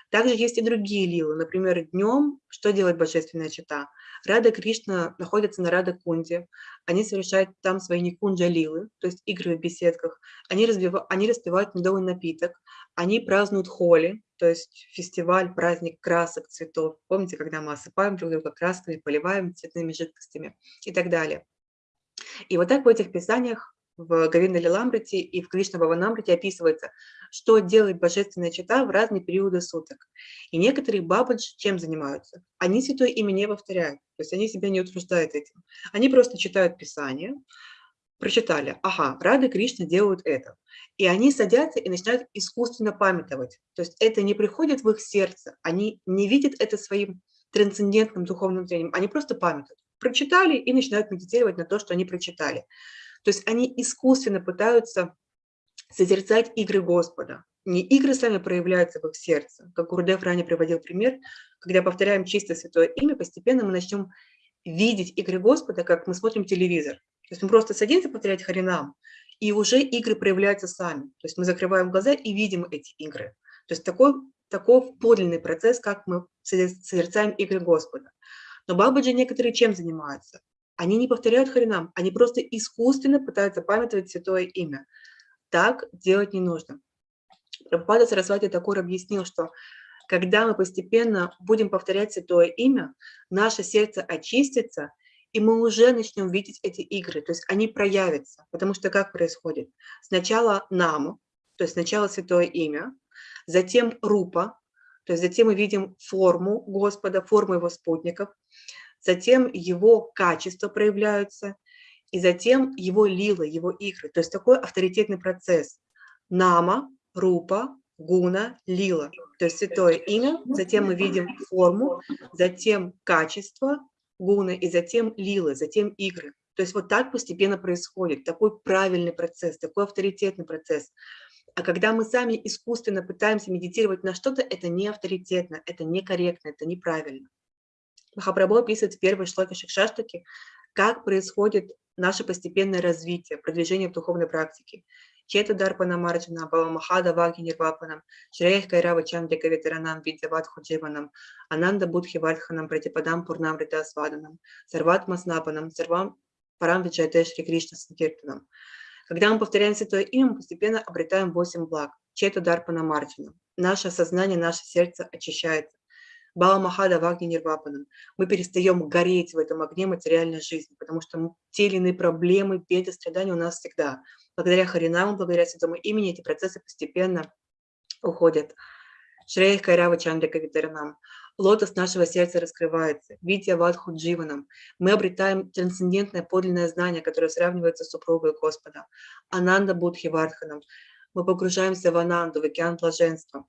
Также есть и другие лилы. Например, днем что делает Божественная Чита? Рада Кришна находится на Рада Кунде. Они совершают там свои никунджа лилы, то есть игры в беседках. Они, разбивают, они распивают медовый напиток. Они празднуют холи, то есть фестиваль, праздник красок, цветов. Помните, когда мы осыпаем друг друга красками, поливаем цветными жидкостями и так далее. И вот так в этих писаниях в Говинда Лиламрите и в Кришна Баванамрите описывается, что делает божественная чита в разные периоды суток. И некоторые бабаджи чем занимаются? Они святое имя не повторяют, то есть они себя не утруждают этим. Они просто читают Писание, прочитали, ага, Рады Кришна делают это. И они садятся и начинают искусственно памятовать. То есть это не приходит в их сердце, они не видят это своим трансцендентным духовным зрением, они просто памятуют. Прочитали и начинают медитировать на то, что они прочитали. То есть они искусственно пытаются созерцать игры Господа. Не игры сами проявляются в их сердце. Как Гурдев ранее приводил пример, когда повторяем чисто святое имя, постепенно мы начнем видеть игры Господа, как мы смотрим телевизор. То есть мы просто садимся повторять Харинам, и уже игры проявляются сами. То есть мы закрываем глаза и видим эти игры. То есть такой, такой подлинный процесс, как мы созерцаем игры Господа. Но Бабаджи некоторые чем занимаются? Они не повторяют Харинам, они просто искусственно пытаются памятовать святое имя. Так делать не нужно. Прабхупада Сарасвати Такур объяснил, что когда мы постепенно будем повторять святое имя, наше сердце очистится, и мы уже начнем видеть эти игры, то есть они проявятся. Потому что как происходит? Сначала нам, то есть сначала святое имя, затем рупа, то есть затем мы видим форму Господа, форму его спутников, затем его качества проявляются, и затем его лила, его игры. То есть такой авторитетный процесс. Нама, рупа, гуна, лила. То есть святое имя, затем мы видим форму, затем качество гуна, и затем лила, затем игры. То есть вот так постепенно происходит, такой правильный процесс, такой авторитетный процесс. А когда мы сами искусственно пытаемся медитировать на что-то, это не авторитетно, это некорректно, это неправильно. Махапрабху описывает в первой шлоке Шикшаштаки, как происходит наше постепенное развитие, продвижение в духовной практике. Чета Дарпана Марджана, Бава Махада Ваги Нирвапанам, Шреях Кайрава Чандрика Ветеранам Видяват Худживанам, Ананда Будхи Вальханам, Пратипадам Пурнам Рита Сваданам, Сарват Маснапанам, Сарвам Парам Виджайте Шри Кришна Санкиртанам. Когда мы повторяем Святое Имя, мы постепенно обретаем восемь благ. Чета Дарпана Марджана. Наше сознание, наше сердце очищается. Бала Махада Вагни Нирвапанам. Мы перестаем гореть в этом огне материальной жизни, потому что те или иные проблемы, беды, страдания у нас всегда. Благодаря Харинаму, благодаря Святому имени эти процессы постепенно уходят. Шреях Кайрава Чандрика Витаранам. Лотос нашего сердца раскрывается. Витя Вадху Дживанам. Мы обретаем трансцендентное подлинное знание, которое сравнивается с супругой Господа. Ананда Будхи Вардханам. Мы погружаемся в Ананду, в океан блаженства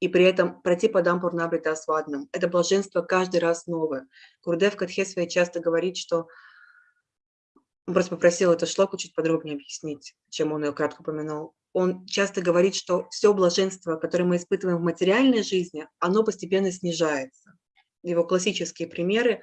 и при этом пройти по Дампурнабрита Асваднам. Это блаженство каждый раз новое. Гурдев Катхе своей часто говорит, что он просто попросил это шлоку чуть подробнее объяснить, чем он ее кратко упомянул. Он часто говорит, что все блаженство, которое мы испытываем в материальной жизни, оно постепенно снижается. Его классические примеры,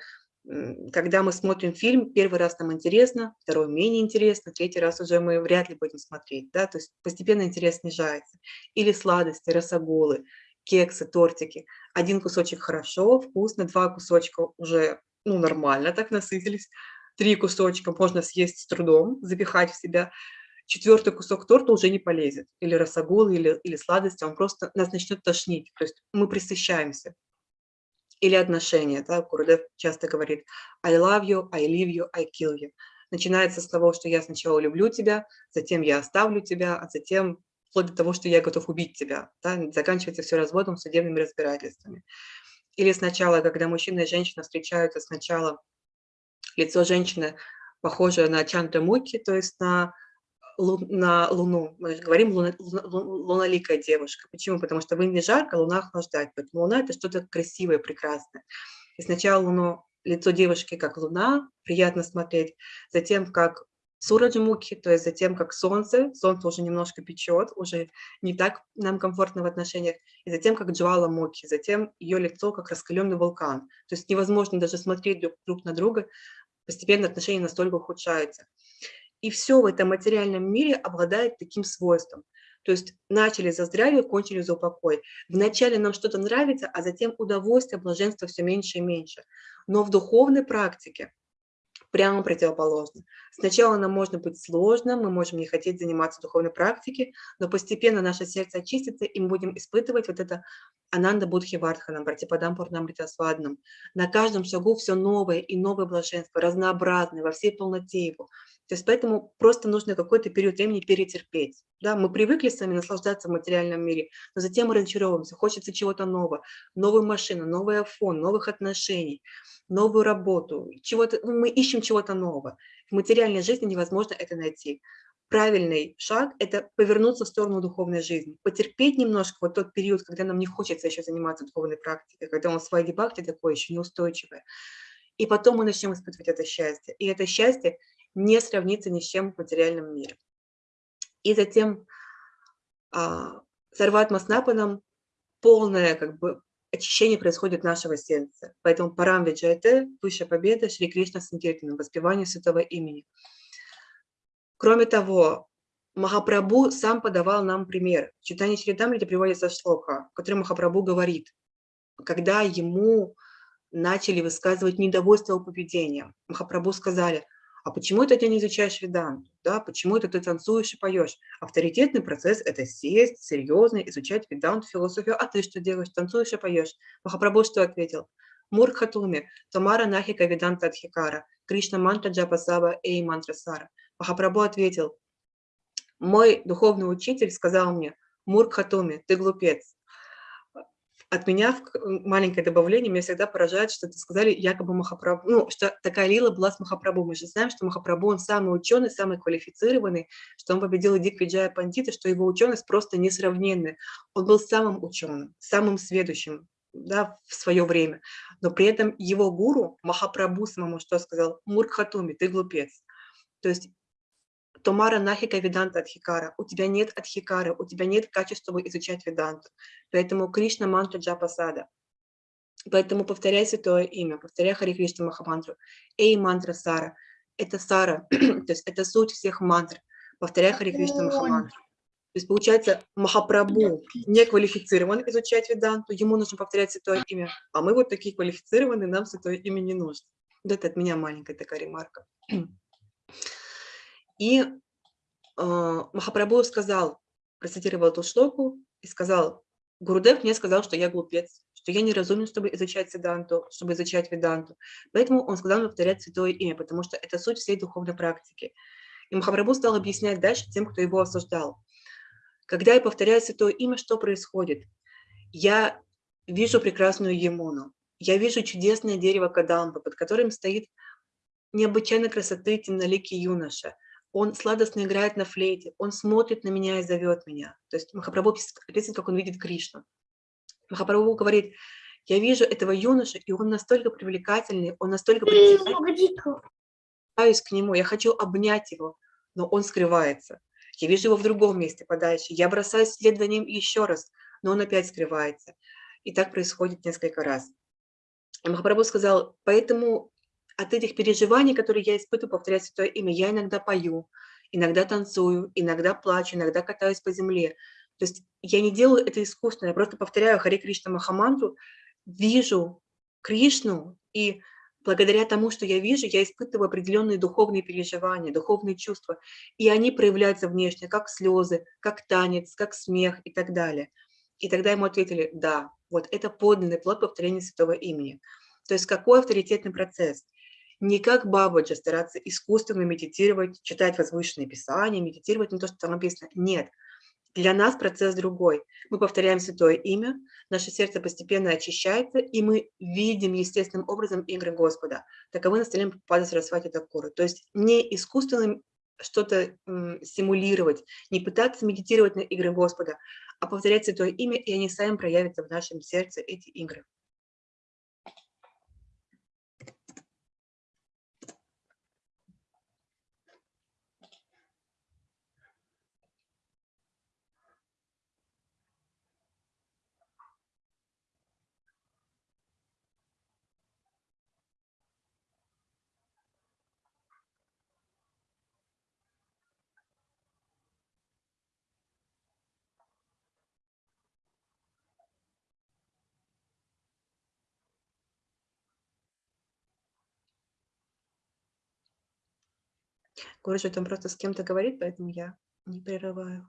когда мы смотрим фильм, первый раз нам интересно, второй менее интересно, третий раз уже мы вряд ли будем смотреть, да, то есть постепенно интерес снижается. Или сладости, росоголы, кексы, тортики. Один кусочек хорошо, вкусно, два кусочка уже ну, нормально, так насытились. Три кусочка можно съесть с трудом, запихать в себя. Четвертый кусок торта уже не полезет. Или росогол, или, или сладости, он просто нас начнет тошнить. То есть мы присыщаемся. Или отношения. Да? Курдев часто говорит I love you, I leave you, I kill you. Начинается с того, что я сначала люблю тебя, затем я оставлю тебя, а затем вплоть до того, что я готов убить тебя. Да? Заканчивается все разводом, судебными разбирательствами. Или сначала, когда мужчина и женщина встречаются, сначала лицо женщины похоже на Чандрамуки, то есть на, лу, на Луну. Мы говорим луна, луноликая девушка. Почему? Потому что в Индии жарко, Луна охлаждает. Поэтому Луна – это что-то красивое, прекрасное. И сначала Луну, лицо девушки как Луна, приятно смотреть, затем как Сураджимукхи, то есть затем как солнце, солнце уже немножко печет, уже не так нам комфортно в отношениях, и затем как Джвала Мукхи, затем ее лицо как раскаленный вулкан. То есть невозможно даже смотреть друг, друг на друга, постепенно отношения настолько ухудшаются. И все в этом материальном мире обладает таким свойством. То есть начали за здравие, кончили за упокой. Вначале нам что-то нравится, а затем удовольствие, блаженство все меньше и меньше. Но в духовной практике прямо противоположно. Сначала нам можно быть сложно, мы можем не хотеть заниматься духовной практикой, но постепенно наше сердце очистится, и мы будем испытывать вот это Ананда Будхи Вардханам, Братипадам Пурнам Ритасваднам. На каждом шагу все новое и новое блаженство, разнообразное, во всей полноте его. То есть поэтому просто нужно какой-то период времени перетерпеть. Да? Мы привыкли с вами наслаждаться в материальном мире, но затем мы разочаровываемся, хочется чего-то нового, новую машину, новый iPhone, новых отношений, новую работу, чего-то, ну, мы ищем чего-то нового. В материальной жизни невозможно это найти. Правильный шаг – это повернуться в сторону духовной жизни, потерпеть немножко вот тот период, когда нам не хочется еще заниматься духовной практикой, когда он своей дебахте такое еще неустойчивое. И потом мы начнем испытывать это счастье. И это счастье не сравнится ни с чем в материальном мире. И затем а, Сарват Маснапанам полное как бы очищение происходит нашего сердца. Поэтому Парам Виджайте, Высшая Победа, Шри Кришна Санкиртана, воспевание святого имени. Кроме того, Махапрабху сам подавал нам пример. В читании Чридамрити приводится шлока, в котором Махапрабху говорит, когда ему начали высказывать недовольство его поведением, Махапрабху сказали, а почему это ты не изучаешь веданту? Да? Почему это ты танцуешь и поешь? Авторитетный процесс – это сесть, серьезно изучать веданту, философию. А ты что делаешь? Танцуешь и поешь. Махапрабху что ответил? Мурхатуми, Тамара Нахика Веданта Адхикара, Кришна Мантра Джапасава Эй Мантра Сара. Махапрабху ответил, мой духовный учитель сказал мне, Муркхатуми, ты глупец. От меня маленькое добавление, меня всегда поражает, что это сказали якобы Махапрабху, ну, что такая лила была с Махапрабху. Мы же знаем, что Махапрабху, он самый ученый, самый квалифицированный, что он победил Диквиджая Пандита, что его ученость просто несравненная. Он был самым ученым, самым сведущим да, в свое время. Но при этом его гуру, Махапрабху самому, что сказал? Муркхатуми, ты глупец. То есть Томара Нахика Веданта Адхикара. У тебя нет Адхикары, у тебя нет качества изучать Веданту. Поэтому Кришна мантра Джапасада. Поэтому повторяй святое имя, повторяй Хари Кришна Махамантру. Эй, мантра Сара. Это Сара, [clears throat] то есть это суть всех мантр. Повторяй Хари Кришна Махамантру. То есть получается Махапрабху не квалифицирован изучать Веданту, ему нужно повторять святое имя, а мы вот такие квалифицированные, нам святое имя не нужно. Вот это от меня маленькая такая ремарка. [clears throat] И э, Махапрабху сказал, процитировал эту шлоку и сказал, Гурудев мне сказал, что я глупец, что я неразумен, чтобы изучать Сиданту, чтобы изучать Веданту. Поэтому он сказал мне повторять святое имя, потому что это суть всей духовной практики. И Махапрабху стал объяснять дальше тем, кто его осуждал. Когда я повторяю святое имя, что происходит? Я вижу прекрасную Емуну, я вижу чудесное дерево Кадамба, под которым стоит необычайной красоты темноликий юноша. Он сладостно играет на флейте, он смотрит на меня и зовет меня. То есть Махапрабху описывает, как он видит Кришну. Махапрабху говорит, я вижу этого юношу, и он настолько привлекательный, он настолько притягательный, пытаюсь к нему, я хочу обнять его, но он скрывается. Я вижу его в другом месте подальше, я бросаюсь вслед за ним еще раз, но он опять скрывается. И так происходит несколько раз. И Махапрабху сказал, поэтому от этих переживаний, которые я испытываю, повторять святое имя, я иногда пою, иногда танцую, иногда плачу, иногда катаюсь по земле. То есть я не делаю это искусственно, я просто повторяю Хари Кришна Махамантру, вижу Кришну, и благодаря тому, что я вижу, я испытываю определенные духовные переживания, духовные чувства, и они проявляются внешне, как слезы, как танец, как смех и так далее. И тогда ему ответили, да, вот это подлинный плод повторения святого имени. То есть какой авторитетный процесс? Не как Бабаджа стараться искусственно медитировать, читать возвышенные писания, медитировать на то, что там написано. Нет, для нас процесс другой. Мы повторяем святое имя, наше сердце постепенно очищается, и мы видим естественным образом игры Господа. Таковы наставления Пада Сарасвати Такуры. То есть не искусственно что-то симулировать, не пытаться медитировать на игры Господа, а повторять святое имя, и они сами проявятся в нашем сердце, эти игры. Гурджи там просто с кем-то говорит, поэтому я не прерываю.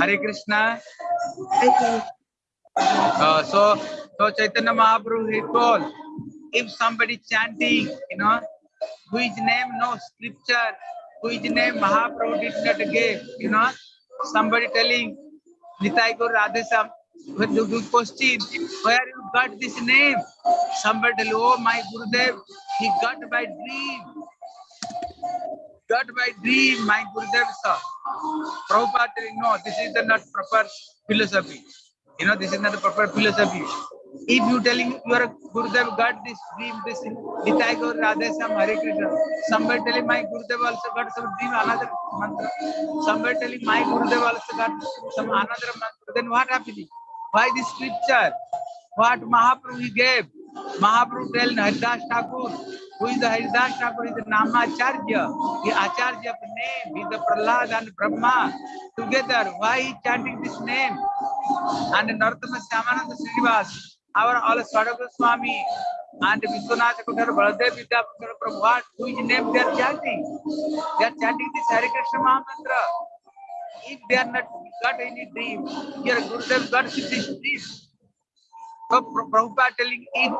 Hare Krishna so so Chaitanya Mahaprabhu he call if somebody chanting you know who is name no scripture who is name Mahaprabhu did not give you no somebody telling Nitai को राधे सम वो जो question where you got this name somebody oh my Gurudev he got by dream Got by dream, my Gurudev sir. Prabhupada telling, no, this is the not proper philosophy. You know, this is not the proper philosophy. If you telling your Gurudev got this dream, this Nitai Gaur Radhesam Hare Krishna, somebody telling my Gurudev also got some dream, another mantra. Somebody telling my Gurudev also got some another mantra. Then what happening? Why this scripture? What Mahaprabhu gave? Mahaprabhu tell Haridas Thakur, who is the Haridas Thakur, is the Namacharya, the Acharya of name, is the Prahlad and Brahma together. Why he chanting this name? And Narottama Syamananda Srinivas, our all Swadaka Swami, and Vishwanath Kutar Baladev Vidyapakar from what? Whose name they are chanting? They are chanting this Hare Krishna Mahamantra. If they are not got any dream, your Gurudev got this dream. So Pra- Prabhupada telling if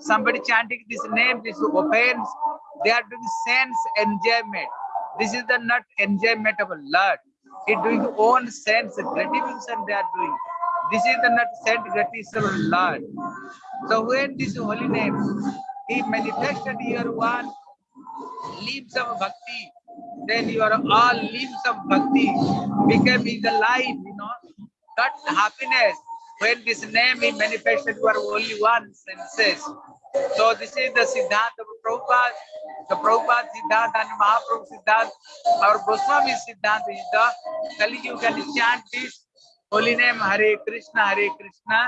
somebody chanting this name, this offense, they are doing sense enjoyment. This is the not enjoyment of Lord. It doing own sense gratification they are doing. This is the not sense gratification of Lord. So when this holy name, he manifested your one limbs of bhakti, then your all limbs of bhakti became in the life, you know, that happiness. When this name is manifested, you are only one senses. So this is the Siddhanta of Prabhupada, the Prabhupada Siddhanta and Mahaprabhu Siddhanta. Our Goswami Siddhanta is the Kali you can chant this holy name Hare Krishna, Hare Krishna,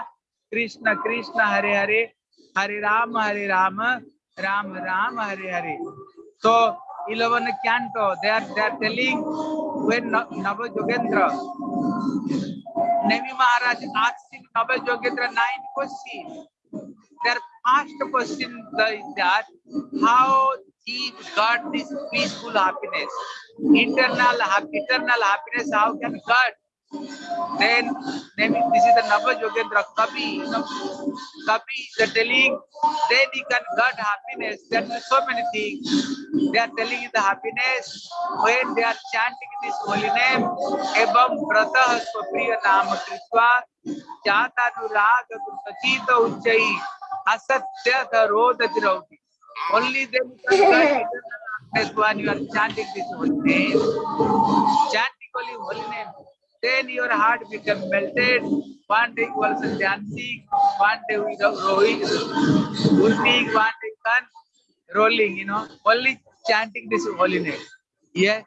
Krishna Krishna, Hare Hare, Hare Rama, Hare Rama, Ram Ram, Hare Hare. So 11 canto, they are, they are telling when Na- Nava Jogendra, Nimi Maharaj asking अबे Jogendra nine question there first question the that how he got this peaceful happiness internal happy internal happiness how can got Then, then this is the Nava Yogendra Kavi. Kavi is telling, then he can get happiness. There are so many things. They are telling you the happiness when they are chanting this holy name. Evam Brata Swapriya Nama Krishwa Jata Nurag Sachita Uchai Asatya Dharodha Dirauti. Only then you can get happiness when you are chanting this holy name. Chanting only holy name. Then your heart become melted. One day you also dancing, one day go rowing, moving, one day you can rolling, you know, only chanting this holy name. Yeah.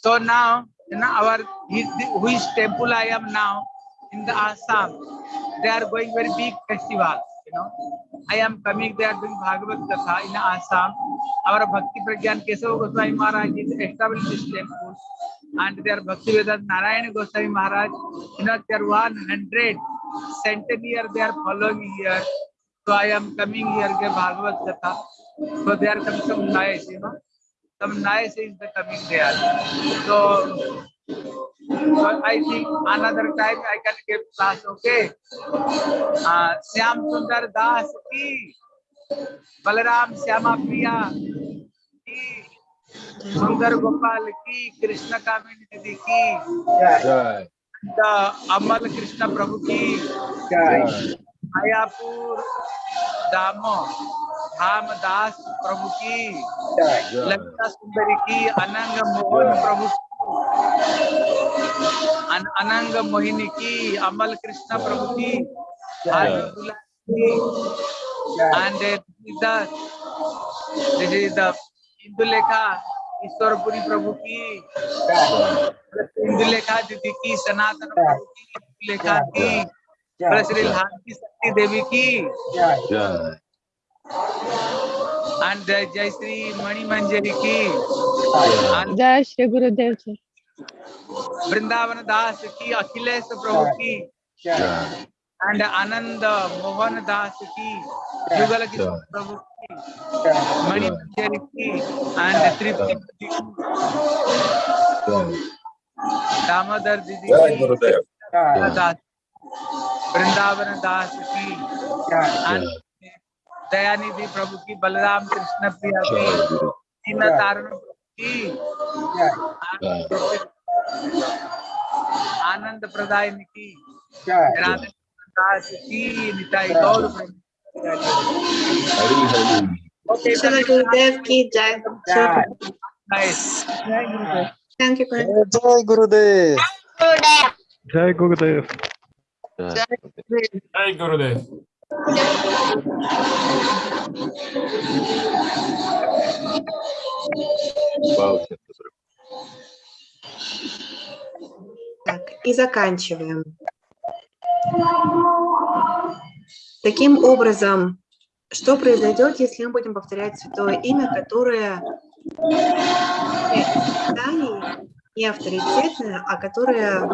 So now, you know, our which temple I am now in the Assam, they are going very big festival. You know, I am coming. They are doing Bhagavad Katha in Assam. Our Bhakti Pragyan Kesava Goswami Maharaj is established this temple, and their Bhakti Vedant Narayana Goswami Maharaj, you know, they are 100 centennial they are following here. So I am coming here ke Bhagavad Katha. So they are coming some nice, you know. Some nice is the coming there. So, so I think another time I can give class, okay? Uh, Syam Sundar Das ki, Balaram Syama Priya ki, सुंदर गोपाल की कृष्ण कामिनी निधि की अमल कृष्ण प्रभु की मायापुर दामो धाम दास प्रभु की ललिता सुंदरी की अनंग मोहन प्रभु अनंग मोहिनी की अमल कृष्ण प्रभु की and this is the Indulekha Ishwarpuri Prabhu की इंदुलेखा दीदी की सनातन प्रभु की इंदुलेखा की श्री भारती शक्ति देवी की। and जय श्री मणि मंजरी की। जय श्री गुरुदेव जी। वृंदावन दास की अखिलेश प्रभु की. and आनंद मोहन दास की युगल किशोर प्रभु की मणि मंजरी की and तृप्ति की, Jai. दामोदर दीदी Jai की Gurudev. दास वृंदावन दास की and दयानिधि प्रभु की बलराम कृष्ण प्रिया Jai की Guru. दीन तारण प्रभु की Jai. आनंद tá esse time, tá igual para mim. Jai Gurudev. Jai Gurudev. Jai Gurudev. Так, и заканчиваем. Таким образом, что произойдет, если мы будем повторять святое имя, которое не авторитетное, а которое,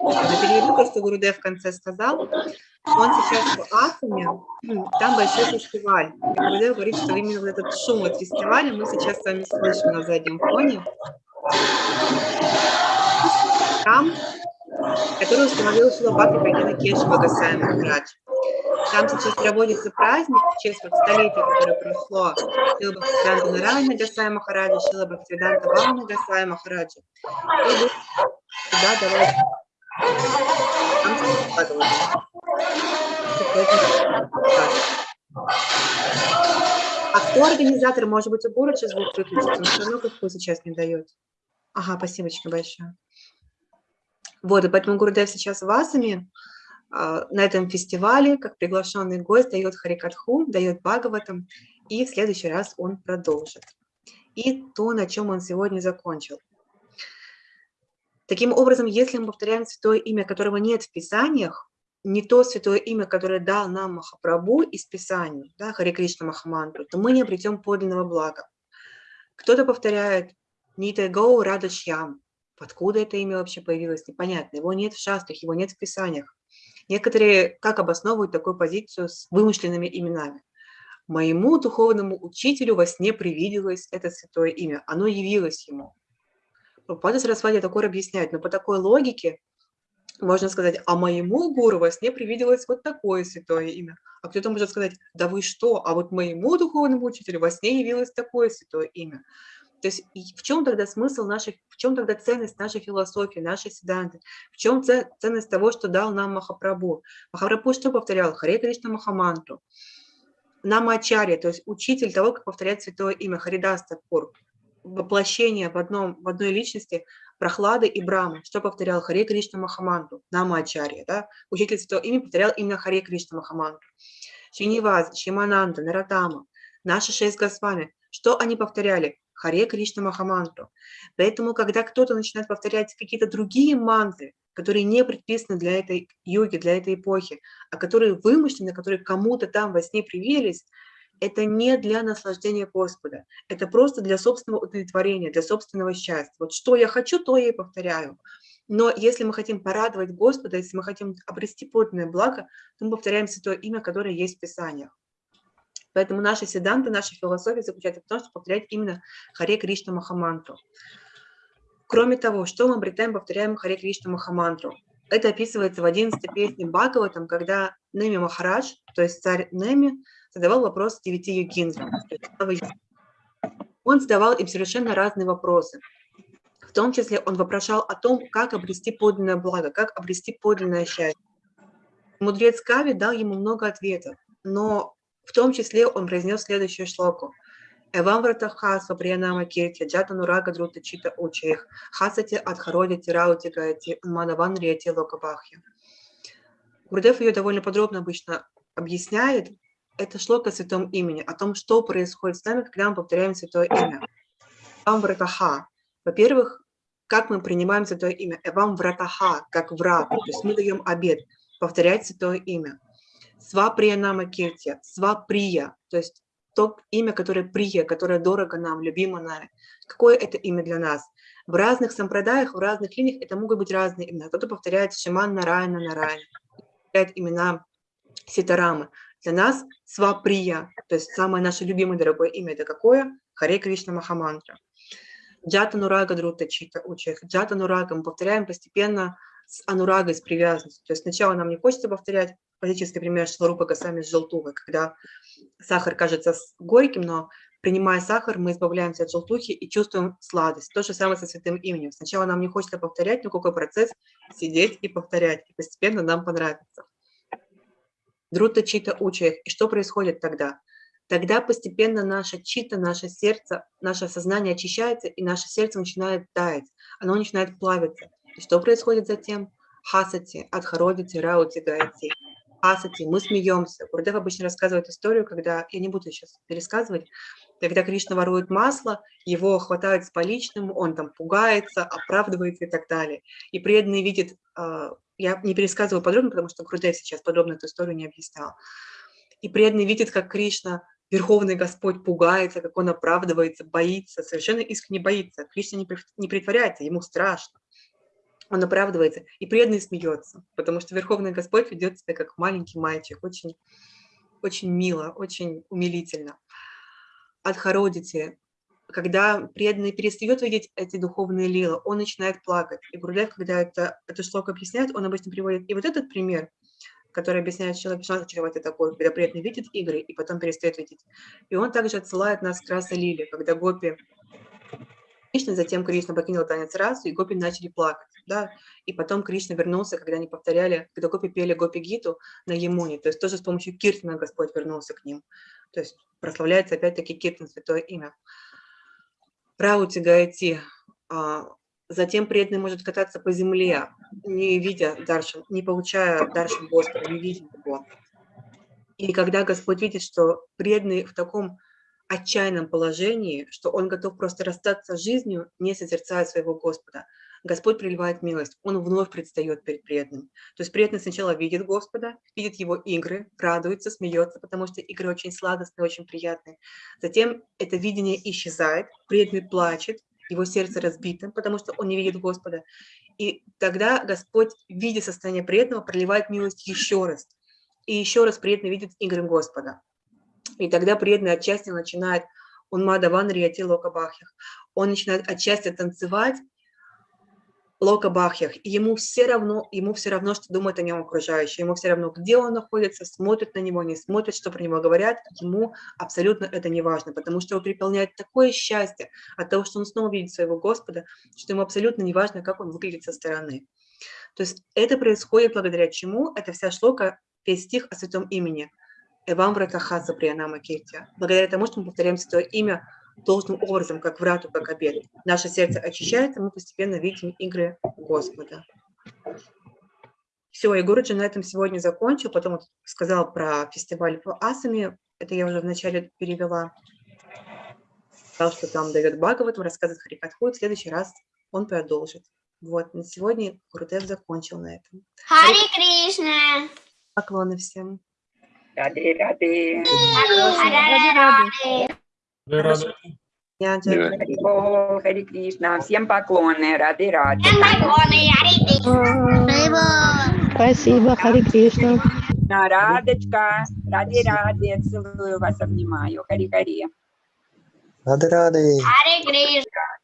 я переведу то, что Гурудев в конце сказал, он сейчас в м, там большой фестиваль. И Гурудев говорит, что именно вот этот шум от фестиваля мы сейчас с вами слышим на заднем фоне. Храм, который установил Шилабхакти Прагьяна Кешева Гасай Махарадж. Там сейчас проводится праздник в честь вот столетия, которое прошло Шила Бхактивиданта Нарайна Гасай Махараджа, Шила Бхактивиданта Вамана Гасай Махараджа. И будут туда давать. А кто организатор? Может быть, у сейчас звук выключится, но все равно как сейчас не дает. Ага, спасибо большое. Вот, и поэтому Гурудев сейчас в Асаме а, на этом фестивале, как приглашенный гость, дает Харикатху, дает Бхагаватам, и в следующий раз он продолжит. И то, на чем он сегодня закончил. Таким образом, если мы повторяем святое имя, которого нет в Писаниях, не то святое имя, которое дал нам Махапрабху из Писаний, да, Харе Кришна Махамантру, то мы не обретем подлинного блага. Кто-то повторяет Нита Гоу Рада Шьям. Откуда это имя вообще появилось, непонятно. Его нет в шастрах, его нет в Писаниях. Некоторые как обосновывают такую позицию с вымышленными именами. Моему духовному учителю во сне привиделось это святое имя. Оно явилось ему. Папада Сарасвати такое объясняет, но по такой логике можно сказать, а моему гуру во сне привиделось вот такое святое имя. А кто-то может сказать, да вы что, а вот моему духовному учителю во сне явилось такое святое имя. То есть в чем тогда смысл нашей, в чем тогда ценность нашей философии, нашей седанты? В чем це- ценность того, что дал нам Махапрабху? Махапрабху что повторял? Харе Кришна Махамантру. Намачарья, то есть учитель того, как повторять святое имя, Харидас Такур, воплощение в, одном, в одной личности Прохлады и Брамы. Что повторял Харе Кришна Махамантру? Намачарья, да? Учитель святого имя повторял именно Харе Кришна Махамантру. Шиниваз, Шимананда, Наратама, наши шесть Госвами. Что они повторяли? Харе Кришна Махамантру. Поэтому, когда кто-то начинает повторять какие-то другие мантры, которые не предписаны для этой йоги, для этой эпохи, а которые вымышлены, которые кому-то там во сне привились, это не для наслаждения Господа, это просто для собственного удовлетворения, для собственного счастья. Вот что я хочу, то я и повторяю. Но если мы хотим порадовать Господа, если мы хотим обрести подлинное благо, то мы повторяем святое имя, которое есть в Писаниях. Поэтому наши седанты, наша философия заключается в том, чтобы повторять именно Харе Кришна Махамантру. Кроме того, что мы обретаем, повторяем Харе Кришна Махамантру? Это описывается в 11 песне Бхагаватам, когда Неми Махарадж, то есть царь Неми, задавал вопрос девяти йогиндрам. Он задавал им совершенно разные вопросы. В том числе он вопрошал о том, как обрести подлинное благо, как обрести подлинное счастье. Мудрец Кави дал ему много ответов, но в том числе он произнес следующую шлоку. Эвам вратаха сваприянама кирти джатану рага друта чита учех хасати адхароди тираути гайти манаван риати локабахи. Гурдев ее довольно подробно обычно объясняет. Это шлока о святом имени, о том, что происходит с нами, когда мы повторяем святое имя. Эвам вратаха. Во-первых, как мы принимаем святое имя? Эвам вратаха, как врат. То есть мы даем обед повторять святое имя. Сваприя нама кирти, сваприя, то есть то имя, которое прия, которое дорого нам, любимо нами. Какое это имя для нас? В разных сампрадаях, в разных линиях это могут быть разные имена. Кто-то повторяет Шиман Нарайна Нарайна, повторяет имена Ситарамы. Для нас Сваприя, то есть самое наше любимое дорогое имя, это какое? Харе Кришна Махамантра. Джата Нурага Друта Чита Учех. Джата Нурага мы повторяем постепенно с анурагой, с привязанностью. То есть сначала нам не хочется повторять, классический пример Шларупа Гасами с желтухой, когда сахар кажется с- горьким, но Принимая сахар, мы избавляемся от желтухи и чувствуем сладость. То же самое со святым именем. Сначала нам не хочется повторять, но какой процесс сидеть и повторять, и постепенно нам понравится. Друта чита учаях. И что происходит тогда? Тогда постепенно наша чита, наше сердце, наше сознание очищается, и наше сердце начинает таять, оно начинает плавиться. И что происходит затем? Хасати, Адхаровити, Раути, Гайти. Хасати, мы смеемся. Гурдев обычно рассказывает историю, когда, я не буду сейчас пересказывать, когда Кришна ворует масло, его хватают с поличным, он там пугается, оправдывается и так далее. И преданный видит, а, я не пересказываю подробно, потому что Гурдев сейчас подробно эту историю не объяснял. И преданный видит, как Кришна, Верховный Господь, пугается, как он оправдывается, боится, совершенно искренне боится. Кришна не притворяется, ему страшно. Он оправдывается, и преданный смеется, потому что Верховный Господь ведет себя как маленький мальчик, очень, очень мило, очень умилительно. Адхародите, когда преданный перестает видеть эти духовные лилы, он начинает плакать. И Гурдев, когда это, это шлока объясняет, он обычно приводит и вот этот пример, который объясняет человек, что это такое, когда преданный видит игры и потом перестает видеть. И он также отсылает нас к раса лили, когда гопи Кришна, затем Кришна покинул танец расу, и гопи начали плакать, да, и потом Кришна вернулся, когда они повторяли, когда гопи пели гопи гиту на Емуне, то есть тоже с помощью Киртана Господь вернулся к ним, то есть прославляется опять-таки Киртан, святое имя. Раути Гайти, а, затем преданный может кататься по земле, не видя Даршан, не получая Даршан Господа, не видя его. И когда Господь видит, что преданный в таком отчаянном положении, что он готов просто расстаться с жизнью, не созерцая своего Господа. Господь приливает милость, он вновь предстает перед преданным. То есть преданный сначала видит Господа, видит его игры, радуется, смеется, потому что игры очень сладостные, очень приятные. Затем это видение исчезает, преданный плачет, его сердце разбито, потому что он не видит Господа. И тогда Господь, видя состояние преданного, проливает милость еще раз. И еще раз преданный видит игры Господа. И тогда преданный отчасти начинает, он мадаван риати лока бахьях, он начинает отчасти танцевать лока бахьях, и ему все равно, ему все равно, что думают о нем окружающие, ему все равно, где он находится, смотрят на него, не смотрят, что про него говорят, ему абсолютно это не важно, потому что его переполняет такое счастье от того, что он снова видит своего Господа, что ему абсолютно не важно, как он выглядит со стороны. То есть это происходит благодаря чему? Это вся шлока, весь стих о святом имени – Эвам Вратахаса Приянама Киртия. Благодаря тому, что мы повторяем святое имя должным образом, как врату, как обед. Наше сердце очищается, мы постепенно видим игры Господа. Все, и Гуруджи на этом сегодня закончил, потом сказал про фестиваль в Асами, это я уже вначале перевела. Сказал, что там дает Бхагаватам, рассказывает Харикатху, в следующий раз он продолжит. Вот, на сегодня Гурудев закончил на этом. Хари Кришна. Поклоны всем. Раде, раде. Рады. Я Хари Бол, Хари Кришна. Всем поклоны. Раде, раде. Спасибо, Хари Кришна. На, Радочка. Раде, раде. Целую вас, обнимаю. Хари, Хари. Рады-рады. Хари Кришна.